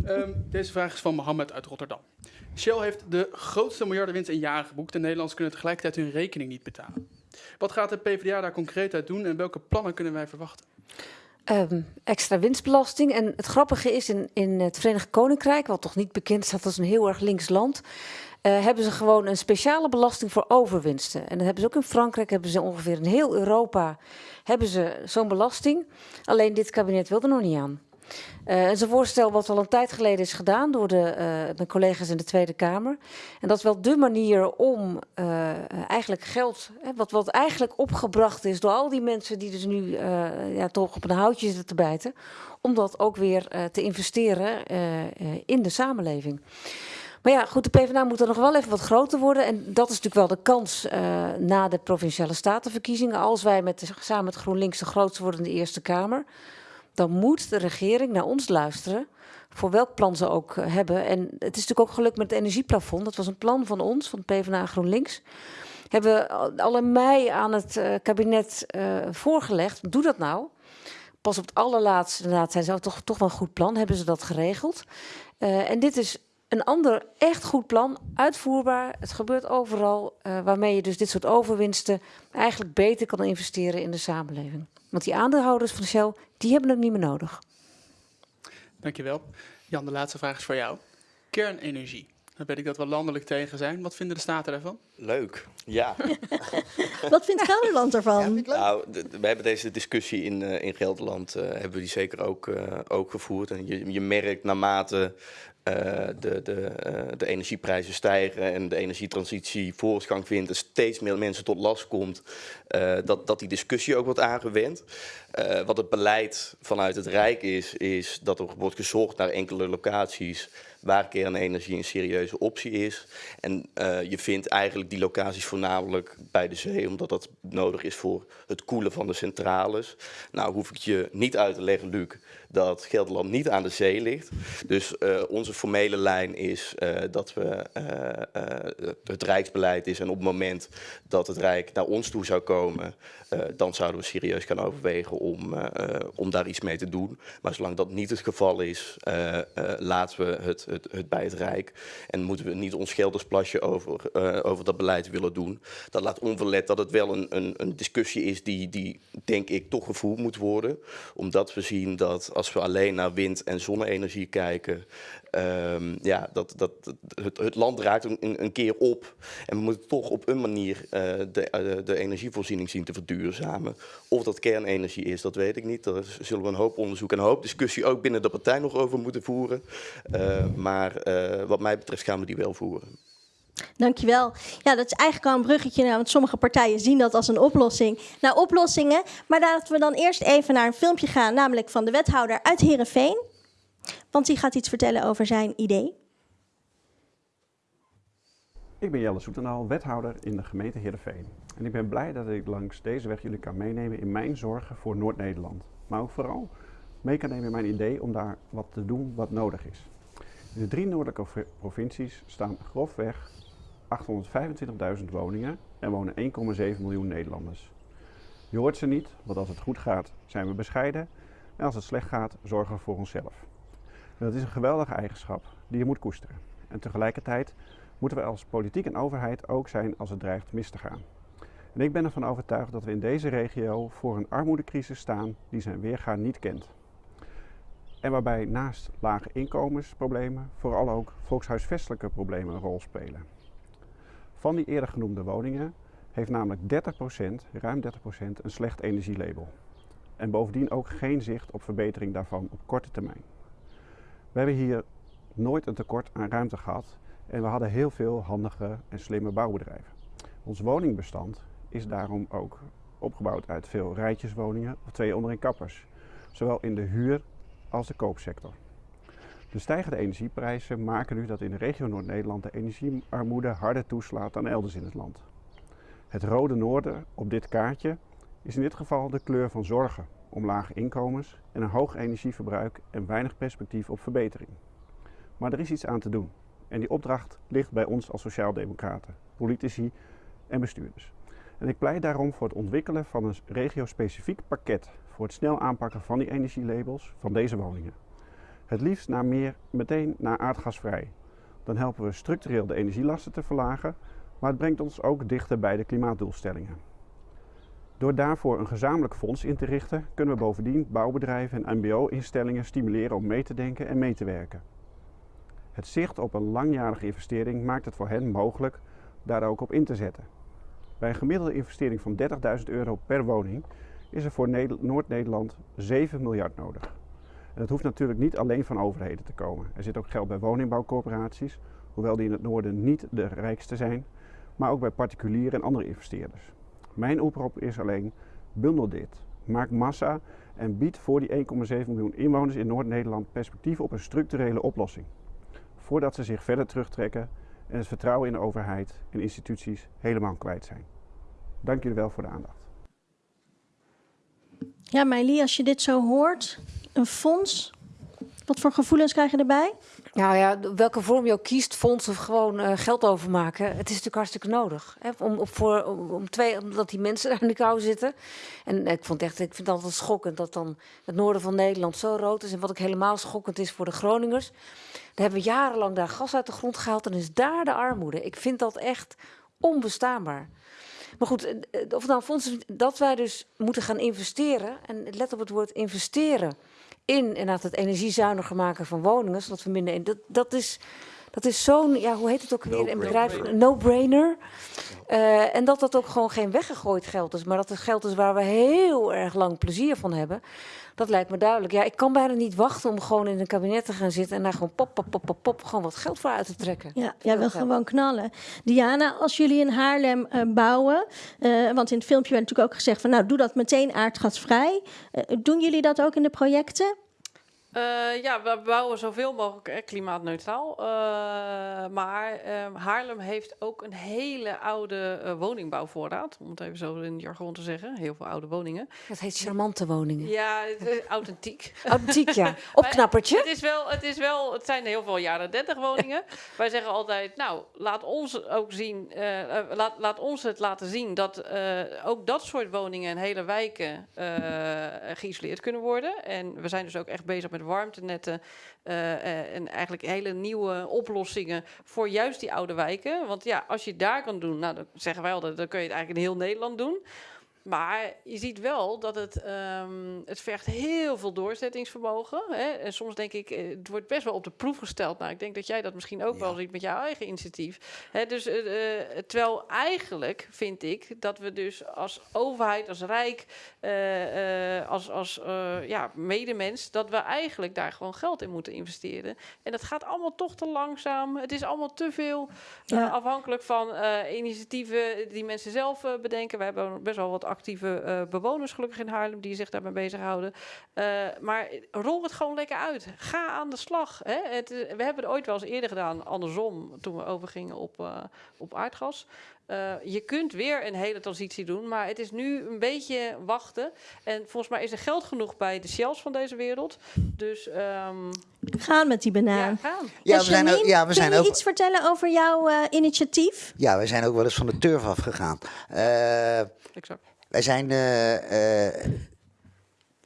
Ehm, deze vraag is van Mohammed uit Rotterdam. Shell heeft de grootste miljardenwinst in jaren geboekt en Nederlanders kunnen tegelijkertijd hun rekening niet betalen. Wat gaat de PvdA daar concreet uit doen en welke plannen kunnen wij verwachten? Ehm, extra winstbelasting. En het grappige is, in, in het Verenigd Koninkrijk, wat toch niet bekend staat als een heel erg links land, eh, hebben ze gewoon een speciale belasting voor overwinsten. En dat hebben ze ook in Frankrijk, hebben ze ongeveer in heel Europa hebben ze zo'n belasting. Alleen dit kabinet wil er nog niet aan. Eh, het is een voorstel wat al een tijd geleden is gedaan door de, eh, collega's in de Tweede Kamer. En dat is wel de manier om eh, eigenlijk geld, hè, wat, wat eigenlijk opgebracht is door al die mensen die dus nu eh, ja, toch op een houtje zitten te bijten, om dat ook weer eh, te investeren eh, eh, in de samenleving. Maar ja, goed, de PvdA moet er nog wel even wat groter worden. En dat is natuurlijk wel de kans eh, na de provinciale statenverkiezingen. Als wij met samen met GroenLinks de grootste worden in de Eerste Kamer dan moet de regering naar ons luisteren. Voor welk plan ze ook eh, hebben. En het is natuurlijk ook gelukt met het energieplafond. Dat was een plan van ons, van PvdA GroenLinks. Hebben we al- in mei aan het eh, kabinet voorgelegd. Doe dat nou. Pas op het allerlaatste, inderdaad, zijn ze toch, toch wel een goed plan. Hebben ze dat geregeld. En dit is een ander echt goed plan, uitvoerbaar. Het gebeurt overal, eh, waarmee je dus dit soort overwinsten eigenlijk beter kan investeren in de samenleving. Want die aandeelhouders van Shell, die hebben het niet meer nodig. Dankjewel. Jan, de laatste vraag is voor jou. Kernenergie. Dan weet ik dat we landelijk tegen zijn. Wat vinden de staten daarvan? Leuk. Ja. Wat vindt Gelderland ervan? Nou, we hebben deze discussie in, eh, in Gelderland, eh, hebben we die zeker ook, eh, ook gevoerd. En je, je merkt naarmate de, de, uh, de energieprijzen stijgen en de energietransitie voortgang vindt en steeds meer mensen tot last komt, uh, dat, dat die discussie ook wordt aangewend. Uh, wat het beleid vanuit het Rijk is, is dat er wordt gezorgd naar enkele locaties waar kernenergie een serieuze optie is. En uh, je vindt eigenlijk die locaties voornamelijk bij de zee, omdat dat nodig is voor het koelen van de centrales. Nou hoef ik je niet uit te leggen, Luc, dat Gelderland niet aan de zee ligt. Dus uh, onze formele lijn is dat we het Rijksbeleid is en op het moment dat het Rijk naar ons toe zou komen, dan zouden we serieus gaan overwegen om, om daar iets mee te doen. Maar zolang dat niet het geval is, laten we het, het, het, bij het Rijk. En moeten we niet ons geldersplasje over, over dat beleid willen doen. Dat laat onverlet dat het wel een, een, een, discussie is die, die, denk ik, toch gevoerd moet worden. Omdat we zien dat als we alleen naar wind- en zonne-energie kijken... Um, ja, dat, dat, het, het, land raakt een, een, keer op. En we moeten toch op een manier uh, de, uh, de energievoorziening zien te verduurzamen. Of dat kernenergie is, dat weet ik niet. Daar zullen we een hoop onderzoek en een hoop discussie ook binnen de partij nog over moeten voeren. Uh, maar wat mij betreft gaan we die wel voeren. Dankjewel. Ja, dat is eigenlijk al een bruggetje naar, want sommige partijen zien dat als een oplossing. Naar oplossingen. Maar laten we dan eerst even naar een filmpje gaan, namelijk van de wethouder uit Heerenveen. Want die gaat iets vertellen over zijn idee. Ik ben Jelle Soetenaal, wethouder in de gemeente Heerenveen. En ik ben blij dat ik langs deze weg jullie kan meenemen in mijn zorgen voor Noord-Nederland. Maar ook vooral mee kan nemen in mijn idee om daar wat te doen wat nodig is. In de drie noordelijke provincies staan grofweg 825.000 woningen en wonen 1,7 miljoen Nederlanders. Je hoort ze niet, want als het goed gaat zijn we bescheiden en als het slecht gaat zorgen we voor onszelf. Dat is een geweldige eigenschap die je moet koesteren. En tegelijkertijd moeten we als politiek en overheid ook zijn als het dreigt mis te gaan. En ik ben ervan overtuigd dat we in deze regio voor een armoedecrisis staan die zijn weergaan niet kent. En waarbij naast lage inkomensproblemen vooral ook volkshuisvestelijke problemen een rol spelen. Van die eerder genoemde woningen heeft namelijk 30%, ruim 30% een slecht energielabel. En bovendien ook geen zicht op verbetering daarvan op korte termijn. We hebben hier nooit een tekort aan ruimte gehad en we hadden heel veel handige en slimme bouwbedrijven. Ons woningbestand is daarom ook opgebouwd uit veel rijtjeswoningen of twee onderin kappers, zowel in de huur als de koopsector. De stijgende energieprijzen maken nu dat in de regio Noord-Nederland de energiearmoede harder toeslaat dan elders in het land. Het rode noorden op dit kaartje is in dit geval de kleur van zorgen om lage inkomens en een hoog energieverbruik en weinig perspectief op verbetering. Maar er is iets aan te doen en die opdracht ligt bij ons als sociaaldemocraten, politici en bestuurders. En ik pleit daarom voor het ontwikkelen van een regio-specifiek pakket voor het snel aanpakken van die energielabels van deze woningen. Het liefst naar meer, meteen naar aardgasvrij. Dan helpen we structureel de energielasten te verlagen, maar het brengt ons ook dichter bij de klimaatdoelstellingen. Door daarvoor een gezamenlijk fonds in te richten, kunnen we bovendien bouwbedrijven en MBO-instellingen stimuleren om mee te denken en mee te werken. Het zicht op een langjarige investering maakt het voor hen mogelijk daar ook op in te zetten. Bij een gemiddelde investering van 30.000 euro per woning is er voor Noord-Nederland 7 miljard nodig. En dat hoeft natuurlijk niet alleen van overheden te komen. Er zit ook geld bij woningbouwcorporaties, hoewel die in het noorden niet de rijkste zijn, maar ook bij particulieren en andere investeerders. Mijn oproep is alleen, bundel dit. Maak massa en bied voor die 1,7 miljoen inwoners in Noord-Nederland perspectief op een structurele oplossing. Voordat ze zich verder terugtrekken en het vertrouwen in de overheid en instituties helemaal kwijt zijn. Dank jullie wel voor de aandacht. Ja, Meili, als je dit zo hoort, een fonds, wat voor gevoelens krijg je erbij? Nou ja, welke vorm je ook kiest, fonds of gewoon uh, geld overmaken. Het is natuurlijk hartstikke nodig. Hè? Om, voor, om, twee, omdat die mensen daar in de kou zitten. En ik, vond echt, ik vind het altijd schokkend dat dan het noorden van Nederland zo rood is. En wat ik helemaal schokkend is voor de Groningers. Daar hebben we jarenlang daar gas uit de grond gehaald. En is daar de armoede. Ik vind dat echt onbestaanbaar. Maar goed, eh, of nou fonds dat wij dus moeten gaan investeren. En let op het woord investeren in inderdaad het energiezuiniger maken van woningen, zodat we minder. Dat, dat, is, Dat is zo'n, ja, hoe heet het ook weer in No-brainer. bedrijf? No-brainer. Eh, en dat dat ook gewoon geen weggegooid geld is, maar dat het geld is waar we heel erg lang plezier van hebben. Dat lijkt me duidelijk. Ja, ik kan bijna niet wachten om gewoon in een kabinet te gaan zitten en daar gewoon pop, pop, pop, pop, pop gewoon wat geld voor uit te trekken. Ja, jij wil gewoon knallen. Diana, als jullie in Haarlem eh, bouwen, eh, want in het filmpje werd natuurlijk ook gezegd van nou doe dat meteen aardgasvrij. Eh, doen jullie dat ook in de projecten? Eh, ja, we bouwen zoveel mogelijk eh, klimaatneutraal. Eh, maar eh, Haarlem heeft ook een hele oude woningbouwvoorraad. Om het even zo in jargon te zeggen. Heel veel oude woningen. Dat heet charmante woningen. Ja, authentiek. Authentiek, ja. Opknappertje. Het, is wel, het, is wel, het zijn heel veel jaren 30 woningen. Wij zeggen altijd, nou, laat ons ook zien, laat, laat ons het laten zien dat ook dat soort woningen en hele wijken geïsoleerd kunnen worden. En we zijn dus ook echt bezig met warmtenetten eh, eh, en eigenlijk hele nieuwe oplossingen voor juist die oude wijken. Want ja, als je daar kan doen, nou, dan zeggen wij altijd, dan kun je het eigenlijk in heel Nederland doen. Maar je ziet wel dat het, ehm, het vergt heel veel doorzettingsvermogen. Hè? En soms denk ik, eh, het wordt best wel op de proef gesteld. Nou, ik denk dat jij dat misschien ook wel ziet met jouw eigen initiatief. Hè? Dus, eh, eh, terwijl eigenlijk vind ik dat we dus als overheid, als rijk, als, als ja, medemens, dat we eigenlijk daar gewoon geld in moeten investeren. En dat gaat allemaal toch te langzaam. Het is allemaal te veel Ja. afhankelijk van initiatieven die mensen zelf bedenken. We hebben best wel wat actieve eh, bewoners gelukkig in Haarlem die zich daarmee bezighouden. Eh, maar rol het gewoon lekker uit. Ga aan de slag. Hè? Het, is- we hebben het ooit wel eens eerder gedaan, andersom, toen we overgingen op, eh, op aardgas. Eh, je kunt weer een hele transitie doen, maar het is nu een beetje wachten. En volgens mij is er geld genoeg bij de Shells van deze wereld. Dus ehm, Gaan met die banaan. ja, gaan. Ja, we zijn ook, ja, we kun zijn je ook, iets vertellen over jouw eh, initiatief? ja, we zijn ook wel eens van de turf afgegaan. Eh, Exact. wij zijn, eh, eh,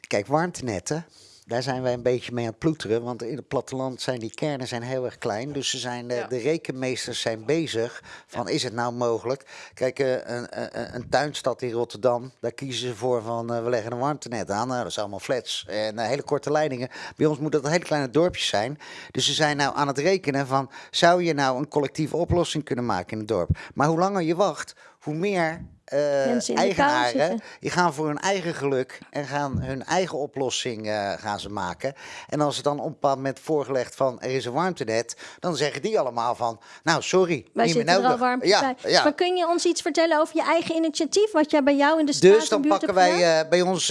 kijk, warmtenetten, daar zijn wij een beetje mee aan het ploeteren. Want in het platteland zijn die kernen zijn heel erg klein. Dus ze zijn, eh, Ja. de rekenmeesters zijn bezig van, is het nou mogelijk? Kijk, eh, een, een, een tuinstad in Rotterdam, daar kiezen ze voor van, eh, we leggen een warmtenet aan. Nou, dat zijn allemaal flats en eh, hele korte leidingen. Bij ons moet dat hele kleine dorpjes zijn. Dus ze zijn nou aan het rekenen van, zou je nou een collectieve oplossing kunnen maken in het dorp? Maar hoe langer je wacht, hoe meer eh, eigenaren die gaan voor hun eigen geluk en gaan hun eigen oplossing eh, gaan ze maken. En als het dan op een bepaald moment voorgelegd van er is een warmtenet, dan zeggen die allemaal van, nou sorry, Wij niet meer er nodig. warm ja, bij. ja. Maar kun je ons iets vertellen over je eigen initiatief? Wat jij bij jou in de straat Dus dan pakken wij eh, bij ons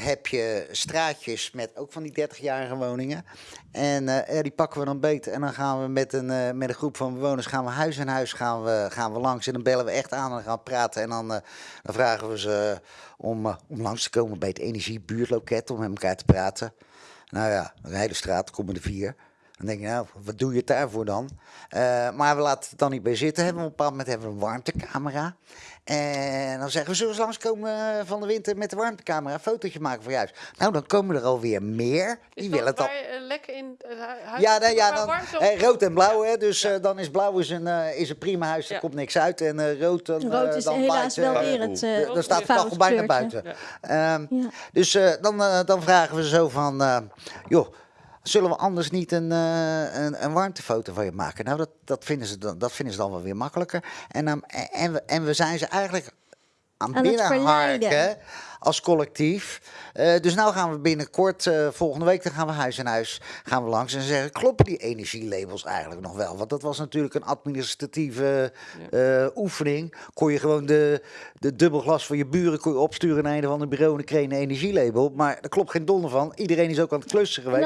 heb je straatjes met ook van die 30-jarige woningen. En eh, die pakken we dan beter. En dan gaan we met een, eh, met een groep van bewoners gaan we huis aan huis gaan we, gaan we langs. En dan bellen we echt aan en gaan praten. En dan, eh, dan vragen we ze om, om langs te komen bij het energiebuurtloket om met elkaar te praten. Nou ja, een hele straat, komen er vier. Dan denk je, nou, wat doe je het daarvoor dan? Eh, maar we laten het dan niet bij zitten. Hebben we op een bepaald moment hebben we een warmtecamera. En dan zeggen we, zullen we eens langskomen eh, van de winter met de warmtecamera, een fotootje maken voor je huis. Nou, dan komen er alweer meer. Is Die willen het al. eh, lekker in het hu- huis... Ja, nou, ja dan, eh, rood en blauw, hè, dus eh, dan is blauw is een, eh, is een prima huis, er Ja. komt niks uit. En eh, rood, dan, Rood is dan helaas wel weer het eh, eh dan staat het fout kachel bijna buiten. Ehm, Ja. Dus eh, dan, dan vragen we zo van, eh, joh, zullen we anders niet een, eh, een, een warmtefoto van je maken? Nou, dat, dat, vinden ze dan, dat vinden ze dan wel weer makkelijker. En, dan en, we, en we zijn ze eigenlijk aan, Aan het binnenharken. Als collectief. Eh, dus nou gaan we binnenkort, eh, volgende week, dan gaan we huis aan huis gaan we langs en zeggen, kloppen die energielabels eigenlijk nog wel? Want dat was natuurlijk een administratieve eh, oefening. Kon je gewoon de, de dubbelglas van je buren kon je opsturen naar een of ander bureau en dan kreeg je een energielabel. Maar daar klopt geen donder van. Iedereen is ook aan het klussen geweest.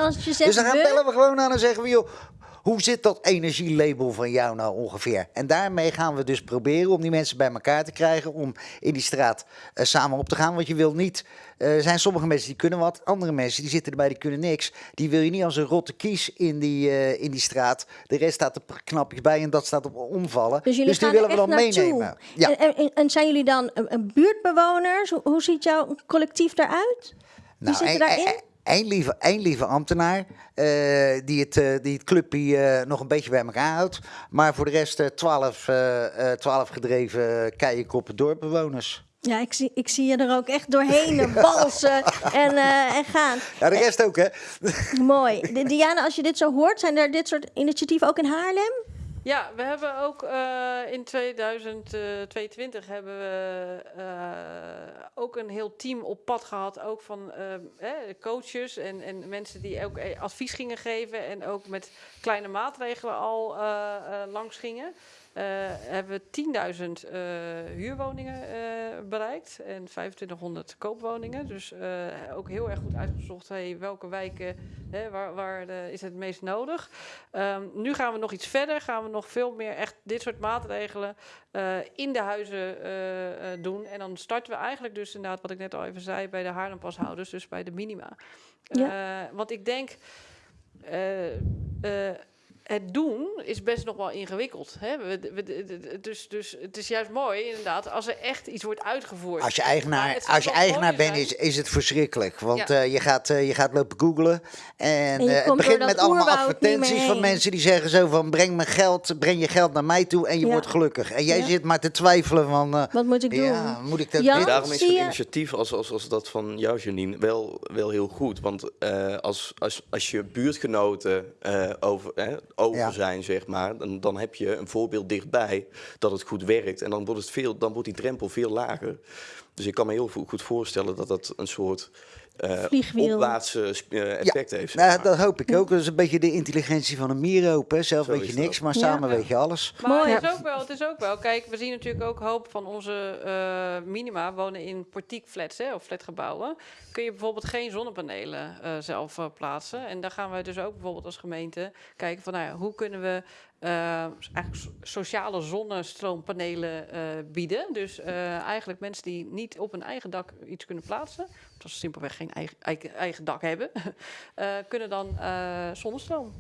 Dus dan gaan we- bellen we gewoon aan en zeggen we, joh, hoe zit dat energielabel van jou nou ongeveer? En daarmee gaan we dus proberen om die mensen bij elkaar te krijgen om in die straat eh, samen op te gaan. Want je wil niet, eh, er zijn sommige mensen die kunnen wat, andere mensen die zitten erbij die kunnen niks. Die wil je niet als een rotte kies in die, eh, in die straat. De rest staat er knapjes bij en dat staat op omvallen. Dus jullie die willen we dan naartoe. meenemen. Ja. En, en, en zijn jullie dan buurtbewoners? Hoe, hoe ziet jouw collectief eruit? Wie zitten één- daarin? Één- lieve, één lieve ambtenaar eh, die, het, eh, die het clubje eh, nog een beetje bij elkaar houdt. Maar voor de rest twaalf, twaalf gedreven keiekoppen dorpbewoners. Ja, ik zie, ik zie je er ook echt doorheen balsen en, en gaan. Ja, de rest ook, hè? Mooi. Di- Diana, als je dit zo hoort, zijn er dit soort initiatieven ook in Haarlem? Ja, we hebben ook eh, in 2022 hebben we eh, ook een heel team op pad gehad. Ook van eh, eh, coaches en, en mensen die ook eh, advies gingen geven. En ook met kleine maatregelen al eh, eh, langs gingen. Eh, hebben we 10.000 eh, huurwoningen eh, bereikt en 2500 koopwoningen. Dus ook heel erg goed uitgezocht hey, welke wijken hè, waar, waar is het meest nodig. Ehm, nu gaan we nog iets verder, gaan we nog veel meer echt dit soort maatregelen in de huizen doen. En dan starten we eigenlijk dus inderdaad, wat ik net al even zei, bij de Haarlempashouders, dus bij de minima. Ja. Want ik denk, het doen is best nog wel ingewikkeld. Hè? We, we- dus, dus het is juist mooi, inderdaad, als er echt iets wordt uitgevoerd. Als je eigenaar, het als je eigenaar bent, is, is het verschrikkelijk. Want Ja. eh, je, gaat, eh, je gaat lopen googlen. En, eh, het begint met allemaal advertenties van mensen die zeggen zo van... breng, me geld, breng je geld naar mij toe en je Ja. wordt gelukkig. En jij Ja. zit maar te twijfelen van... eh, Wat moet ik doen? ja, moet ik dat... Daarom is je- initiatief als, als, als dat van jou, Janine, wel, wel heel goed. Want eh, als, als, als je buurtgenoten eh, over, over Ja. zijn, zeg maar, dan, dan heb je een voorbeeld dichtbij dat het goed werkt. En dan wordt, het veel, dan wordt die drempel veel lager. Dus ik kan me heel goed voorstellen dat dat een soort eh Vliegwiel. opwaartse eh, effect heeft. Nou, maar. dat hoop ik ook. Dat is een beetje de intelligentie van een mieroop. Hè. Zelf Zo weet je dat. niks, maar Ja. samen Ja. weet je alles. Maar Mooi. het, is ook wel, het is ook wel, kijk, we zien natuurlijk ook hoop van onze eh, minima wonen in portiekflats hè, of flatgebouwen. Kun je bijvoorbeeld geen zonnepanelen eh, zelf eh, plaatsen. En daar gaan we dus ook bijvoorbeeld als gemeente kijken van, nou ja, hoe kunnen we eh, eigenlijk so- sociale zonnestroompanelen eh, bieden. Dus eh, eigenlijk mensen die niet op hun eigen dak iets kunnen plaatsen, omdat ze simpelweg geen eigen, eigen, eigen dak hebben, eh, kunnen dan eh, zonnestroom.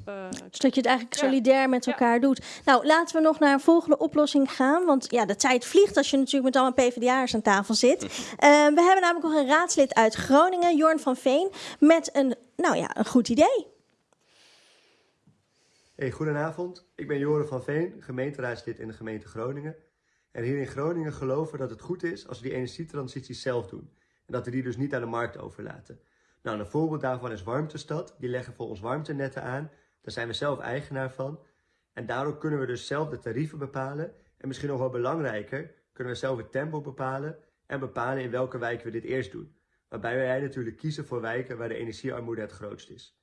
Dus dat je het eigenlijk Ja. solidair met Ja. elkaar doet. Nou, laten we nog naar een volgende oplossing gaan. Want ja, de tijd vliegt als je natuurlijk met allemaal PvdA'ers aan tafel zit. We hebben namelijk nog een raadslid uit Groningen, Jorn van Veen, met een, nou ja, een goed idee. Hey, goedenavond. Ik ben Joren van Veen, gemeenteraadslid in de gemeente Groningen. En hier in Groningen geloven we dat het goed is als we die energietransitie zelf doen. En dat we die dus niet aan de markt overlaten. Nou, een voorbeeld daarvan is Warmtestad. Die leggen voor ons warmtenetten aan. Daar zijn we zelf eigenaar van. En daardoor kunnen we dus zelf de tarieven bepalen. En misschien nog wel belangrijker, kunnen we zelf het tempo bepalen. En bepalen in welke wijken we dit eerst doen. Waarbij wij natuurlijk kiezen voor wijken waar de energiearmoede het grootst is.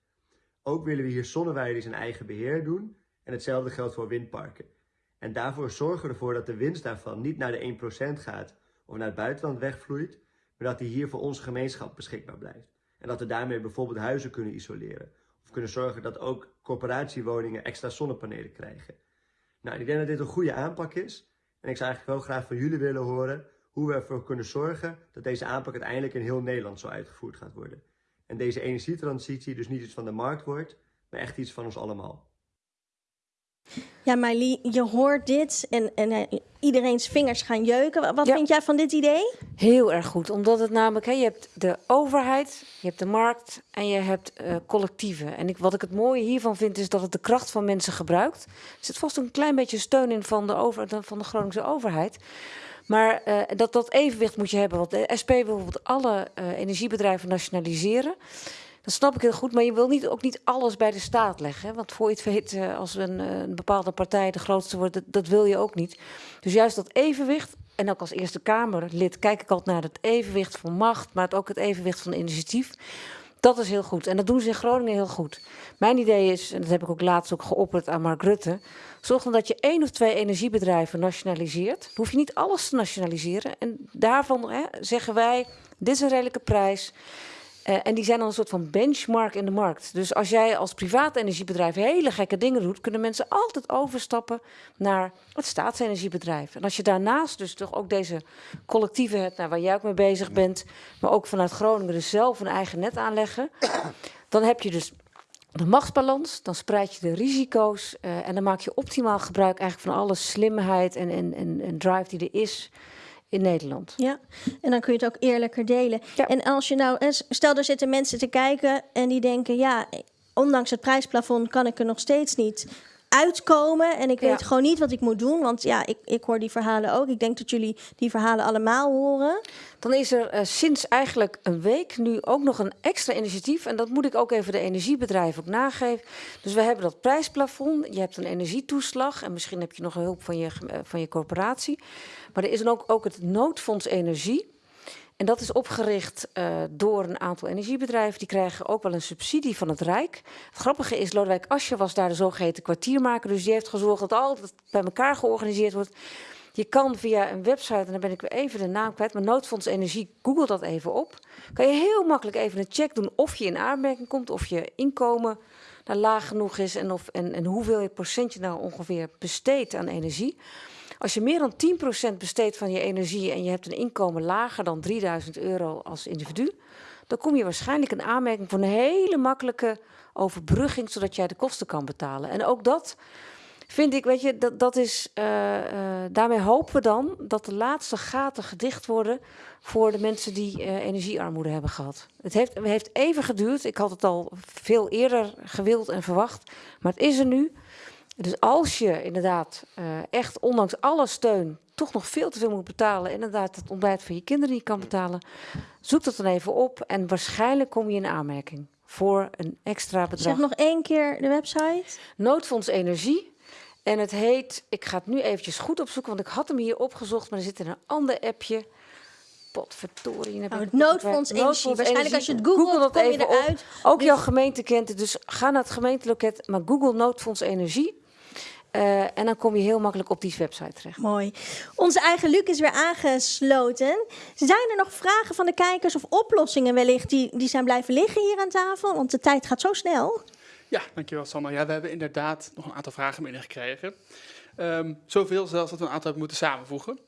Ook willen we hier zonneweiden in eigen beheer doen. En hetzelfde geldt voor windparken. En daarvoor zorgen we ervoor dat de winst daarvan niet naar de 1% gaat of naar het buitenland wegvloeit, maar dat die hier voor onze gemeenschap beschikbaar blijft. En dat we daarmee bijvoorbeeld huizen kunnen isoleren. Of kunnen zorgen dat ook corporatiewoningen extra zonnepanelen krijgen. Nou, ik denk dat dit een goede aanpak is. En ik zou eigenlijk wel graag van jullie willen horen hoe we ervoor kunnen zorgen dat deze aanpak uiteindelijk in heel Nederland zo uitgevoerd gaat worden. En deze energietransitie dus niet iets van de markt wordt, maar echt iets van ons allemaal. Ja, Marlie, je hoort dit en, en eh, iedereen's vingers gaan jeuken. Wa- Wat Ja. vind jij van dit idee? Heel erg goed, omdat het namelijk, hè, je hebt de overheid, je hebt de markt en je hebt eh, collectieven. En ik, wat ik het mooie hiervan vind, is dat het de kracht van mensen gebruikt. Er zit vast een klein beetje steun in van de, over, de- van de Groningse overheid. Maar eh, dat, dat evenwicht moet je hebben. Want de SP wil bijvoorbeeld alle eh, energiebedrijven nationaliseren. Dat snap ik heel goed, maar je wil niet, ook niet alles bij de staat leggen. Hè? Want voor je het weet, eh, als een, een bepaalde partij de grootste wordt, dat, dat wil je ook niet. Dus juist dat evenwicht, en ook als Eerste Kamerlid kijk ik altijd naar het evenwicht van macht, maar ook het evenwicht van initiatief. Dat is heel goed. En dat doen ze in Groningen heel goed. Mijn idee is, en dat heb ik ook laatst ook geopperd aan Mark Rutte. Zorg dat je één of twee energiebedrijven nationaliseert. Hoef je niet alles te nationaliseren. En daarvan hè, zeggen wij, dit is een redelijke prijs. Eh, en die zijn dan een soort van benchmark in de markt. Dus als jij als privaat energiebedrijf hele gekke dingen doet, kunnen mensen altijd overstappen naar het staatsenergiebedrijf. En als je daarnaast dus toch ook deze collectieven hebt, nou, waar jij ook mee bezig bent, maar ook vanuit Groningen dus zelf een eigen net aanleggen, dan heb je dus de machtsbalans, dan spreid je de risico's eh, en dan maak je optimaal gebruik eigenlijk van alle slimheid en, en, en, en drive die er is in Nederland. Ja, en dan kun je het ook eerlijker delen. Ja. En als je nou, eh, stel er zitten mensen te kijken en die denken, ja, ondanks het prijsplafond kan ik er nog steeds niet uitkomen en ik weet Ja. gewoon niet wat ik moet doen. Want ja, ik, ik hoor die verhalen ook. Ik denk dat jullie die verhalen allemaal horen. Dan is er eh, sinds eigenlijk een week nu ook nog een extra initiatief. En dat moet ik ook even de energiebedrijven ook nageven. Dus we hebben dat prijsplafond. Je hebt een energietoeslag. En misschien heb je nog hulp van je, eh, van je corporatie. Maar er is dan ook, ook het noodfonds energie. En dat is opgericht eh, door een aantal energiebedrijven. Die krijgen ook wel een subsidie van het Rijk. Het grappige is, Lodewijk Asje was daar de zogeheten kwartiermaker. Dus die heeft gezorgd dat al dat bij elkaar georganiseerd wordt. Je kan via een website, en dan ben ik weer even de naam kwijt, maar Noodfonds Energie, google dat even op. Kan je heel makkelijk even een check doen of je in aanmerking komt, of je inkomen nou laag genoeg is en, of, en, en hoeveel je procent je nou ongeveer besteedt aan energie. Als je meer dan 10% besteedt van je energie en je hebt een inkomen lager dan 3000 euro als individu, dan kom je waarschijnlijk in aanmerking voor een hele makkelijke overbrugging, zodat jij de kosten kan betalen. En ook dat vind ik, weet je, dat, dat is, eh, daarmee hopen we dan dat de laatste gaten gedicht worden voor de mensen die eh, energiearmoede hebben gehad. Het heeft, het heeft even geduurd. Ik had het al veel eerder gewild en verwacht, maar het is er nu. Dus als je inderdaad eh, echt, ondanks alle steun, toch nog veel te veel moet betalen, en inderdaad het ontbijt van je kinderen niet kan betalen, zoek dat dan even op en waarschijnlijk kom je in aanmerking voor een extra bedrag. Zeg nog één keer de website. Noodfonds Energie. En het heet, ik ga het nu eventjes goed opzoeken, want ik had hem hier opgezocht, maar er zit in een ander appje. Potverdorie. heb ik het het Noodfonds. Energie. Waarschijnlijk als je het Google googelt, dat kom je eruit. Ook Dus- jouw gemeente kent het, dus ga naar het gemeenteloket, maar Google Noodfonds Energie. Eh, en dan kom je heel makkelijk op die website terecht. Mooi. Onze eigen Luc is weer aangesloten. Zijn er nog vragen van de kijkers of oplossingen wellicht die, die zijn blijven liggen hier aan tafel? Want de tijd gaat zo snel. Ja, dankjewel Sander. Ja, we hebben inderdaad nog een aantal vragen binnengekregen. Ehm zoveel zelfs dat we een aantal hebben moeten samenvoegen.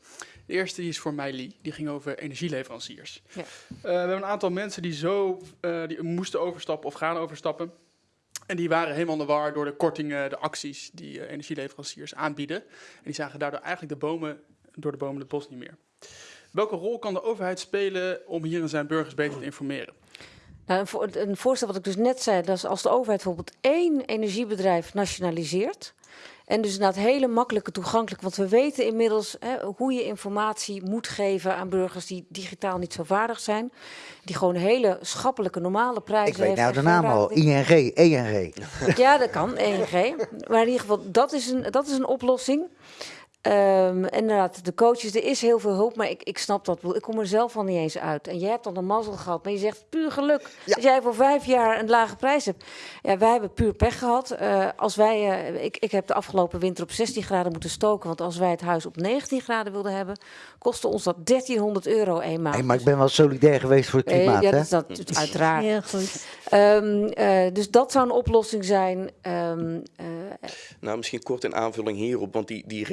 De eerste die is voor Meili, die ging over energieleveranciers. Ja. Eh, we hebben een aantal mensen die zo eh, die moesten overstappen of gaan overstappen. En die waren helemaal de door de kortingen, de acties die eh, energieleveranciers aanbieden. En die zagen daardoor eigenlijk de bomen, door de bomen het bos niet meer. Welke rol kan de overheid spelen om hierin zijn burgers beter te informeren? Nou, een, een voorstel wat ik dus net zei, dat is als de overheid bijvoorbeeld één energiebedrijf nationaliseert. En dus inderdaad hele makkelijke toegankelijk. Want we weten inmiddels hè, hoe je informatie moet geven aan burgers die digitaal niet zo vaardig zijn. Die gewoon hele schappelijke, normale prijzen Ik weet heeft nou de naam al. raading. ING, ENG. Ja, dat kan, ENG. Maar in ieder geval, dat is een, dat is een oplossing. Ehm, inderdaad, de coaches, er is heel veel hulp, maar ik, ik snap dat. Ik kom er zelf al niet eens uit. En jij hebt dan een mazzel gehad, maar je zegt puur geluk. Ja. Als jij voor vijf jaar een lage prijs hebt. Ja, wij hebben puur pech gehad. Eh, als wij, eh, ik, ik heb de afgelopen winter op 16 graden moeten stoken, want als wij het huis op 19 graden wilden hebben, kostte ons dat 1300 euro eenmaal. Hey, maar ik ben wel solidair geweest voor het klimaat, ja, hè? dat is dat, dat- uiteraard. Heel goed. Ehm, eh, dus dat zou een oplossing zijn. Ehm, eh, Nou, misschien kort in aanvulling hierop, want die, die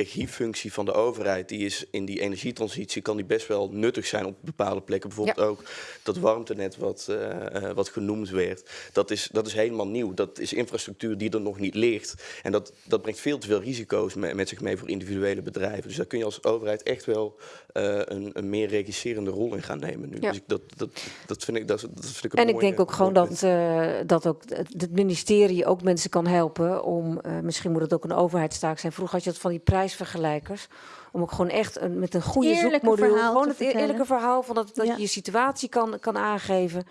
regiefunctie van de overheid, die is in die energietransitie, kan die best wel nuttig zijn op bepaalde plekken. Bijvoorbeeld ook dat warmtenet wat, eh, eh, wat genoemd werd. Dat is, dat is helemaal nieuw. Dat is infrastructuur die er nog niet ligt. En dat, dat brengt veel te veel risico's me- met zich mee voor individuele bedrijven. Dus daar kun je als overheid echt wel eh, een, een meer regisserende rol in gaan nemen nu. Ja. Dus ik, dat, dat, dat, vind ik, dat, dat vind ik een En ik denk ook gewoon dat, dat ook het ministerie ook mensen kan helpen om, misschien moet het ook een overheidstaak zijn. Vroeger had je dat van die Om ook gewoon echt een, met een goede Eerlijke zoekmodule, gewoon het vertellen. eerlijke verhaal van dat, dat Ja. je je situatie kan, kan aangeven.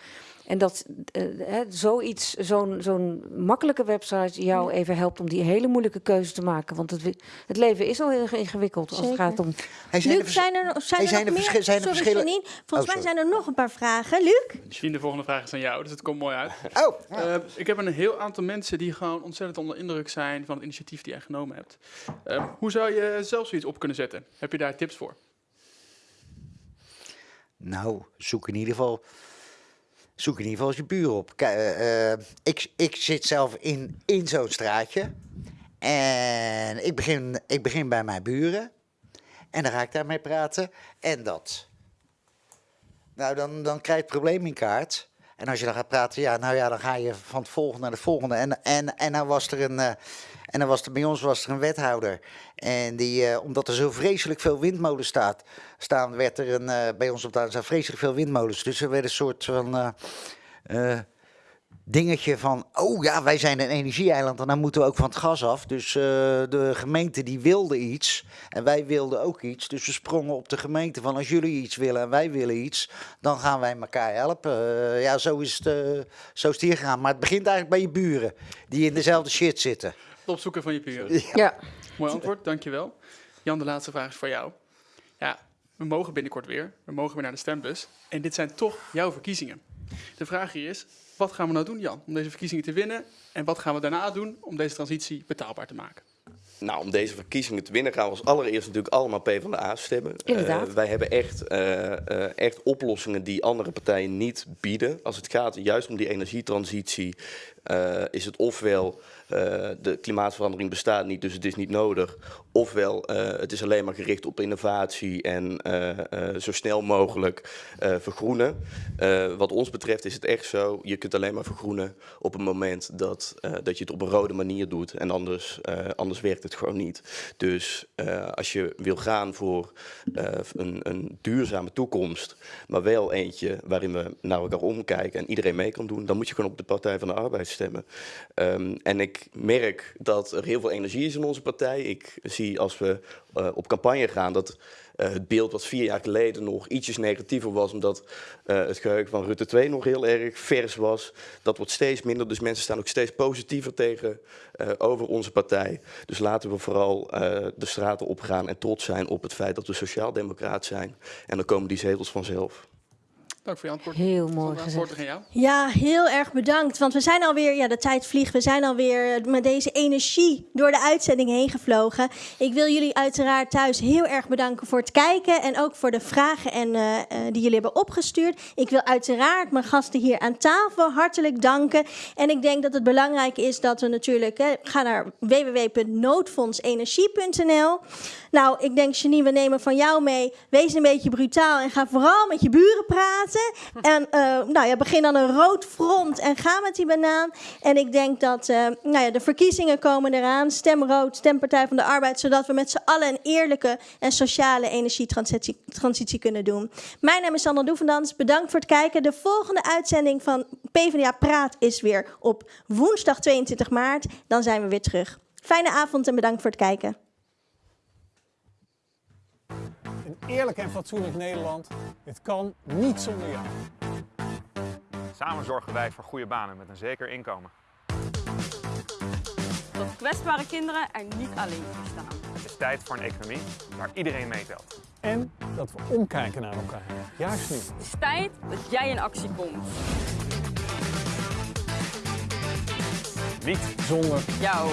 En dat eh, hè, zoiets, zo'n zo'n makkelijke website jou even helpt om die hele moeilijke keuze te maken. Want het, het leven is al heel ingewikkeld als het gaat om Hey, zijn er Luc, zijn er, zijn Hey, er zijn nog er meer? verschil- zijn er Sorry, verschillen- Janine. Volgens Oh, mij zijn er nog een paar vragen. Luc? Jean, de volgende vraag is aan jou, dus het komt mooi uit. Oh, Eh, ik heb een heel aantal mensen die gewoon ontzettend onder indruk zijn van het initiatief die jij genomen hebt. Eh, hoe zou je zelf zoiets op kunnen zetten? Heb je daar tips voor? Nou, zoek in ieder geval, zoek in ieder geval eens je buren op. Eh, eh, ik, ik zit zelf in, in zo'n straatje. En ik begin, ik begin bij mijn buren. En dan ga ik daarmee praten. En dat. Nou, dan, dan krijg je het probleem in kaart. En als je dan gaat praten, ja, nou ja, dan ga je van het volgende naar het volgende. En, en, en dan was er een. eh, en dan was er, bij ons was er een wethouder. En die, omdat er zo vreselijk veel windmolens staat, staan, werd er een, eh, bij ons op de staan vreselijk veel windmolens. Dus er werd een soort van eh, eh, dingetje van, oh ja, wij zijn een energieeiland en dan moeten we ook van het gas af. Dus eh, de gemeente die wilde iets en wij wilden ook iets. Dus we sprongen op de gemeente van, als jullie iets willen en wij willen iets, dan gaan wij elkaar helpen. Eh, ja, zo is, het, zo is het hier gegaan. Maar het begint eigenlijk bij je buren, die in dezelfde shit zitten. Het opzoeken van je buren. Ja. Mooi antwoord, dankjewel. Jan, de laatste vraag is voor jou. Ja, we mogen binnenkort weer. We mogen weer naar de stembus. En dit zijn toch jouw verkiezingen. De vraag hier is, wat gaan we nou doen, Jan, om deze verkiezingen te winnen? En wat gaan we daarna doen om deze transitie betaalbaar te maken? Nou, om deze verkiezingen te winnen gaan we als allereerst natuurlijk allemaal PvdA stemmen. Inderdaad. Eh, wij hebben echt, eh, eh, echt oplossingen die andere partijen niet bieden. Als het gaat juist om die energietransitie, eh, is het ofwel eh, de klimaatverandering bestaat niet, dus het is niet nodig. Ofwel eh, het is alleen maar gericht op innovatie en zo snel mogelijk vergroenen. Wat ons betreft is het echt zo, je kunt alleen maar vergroenen op het moment dat, dat je het op een rode manier doet. En anders, anders werkt het gewoon niet. Dus als je wil gaan voor een, een duurzame toekomst, maar wel eentje waarin we naar elkaar omkijken en iedereen mee kan doen, dan moet je gewoon op de Partij van de Arbeid stemmen. Ehm, en ik merk dat er heel veel energie is in onze partij. Ik zie als we eh, op campagne gaan dat eh, het beeld wat vier jaar geleden nog ietsjes negatiever was, omdat eh, het geheugen van Rutte 2 nog heel erg vers was. Dat wordt steeds minder, dus mensen staan ook steeds positiever tegen over onze partij. Dus laten we vooral de straten opgaan en trots zijn op het feit dat we sociaaldemocraat zijn. En dan komen die zetels vanzelf. Dank voor je antwoord. Heel mooi gezegd. aan jou. Ja, heel erg bedankt. Want we zijn alweer, ja, de tijd vliegt. We zijn alweer met deze energie door de uitzending heen gevlogen. Ik wil jullie uiteraard thuis heel erg bedanken voor het kijken. En ook voor de vragen en, eh, eh, die jullie hebben opgestuurd. Ik wil uiteraard mijn gasten hier aan tafel hartelijk danken. En ik denk dat het belangrijk is dat we natuurlijk hè, gaan naar www.noodfondsenergie.nl. Nou, ik denk, Janine, we nemen van jou mee. Wees een beetje brutaal en ga vooral met je buren praten. En eh, nou ja, begin dan een rood front en ga met die banaan. En ik denk dat eh, nou ja, de verkiezingen komen eraan. Stem rood, stem Partij van de Arbeid. Zodat we met z'n allen een eerlijke en sociale energietransitie transitie kunnen doen. Mijn naam is Sandra Doevendans. Bedankt voor het kijken. De volgende uitzending van PvdA Praat is weer op woensdag 22 maart. Dan zijn we weer terug. Fijne avond en bedankt voor het kijken. Een eerlijk en fatsoenlijk Nederland. Dit kan niet zonder jou. Samen zorgen wij voor goede banen met een zeker inkomen. Dat kwetsbare kinderen er niet alleen voor staan. Het is tijd voor een economie waar iedereen meetelt. En dat we omkijken naar elkaar. Juist nu. Het is tijd dat jij in actie komt. Niet zonder Jou.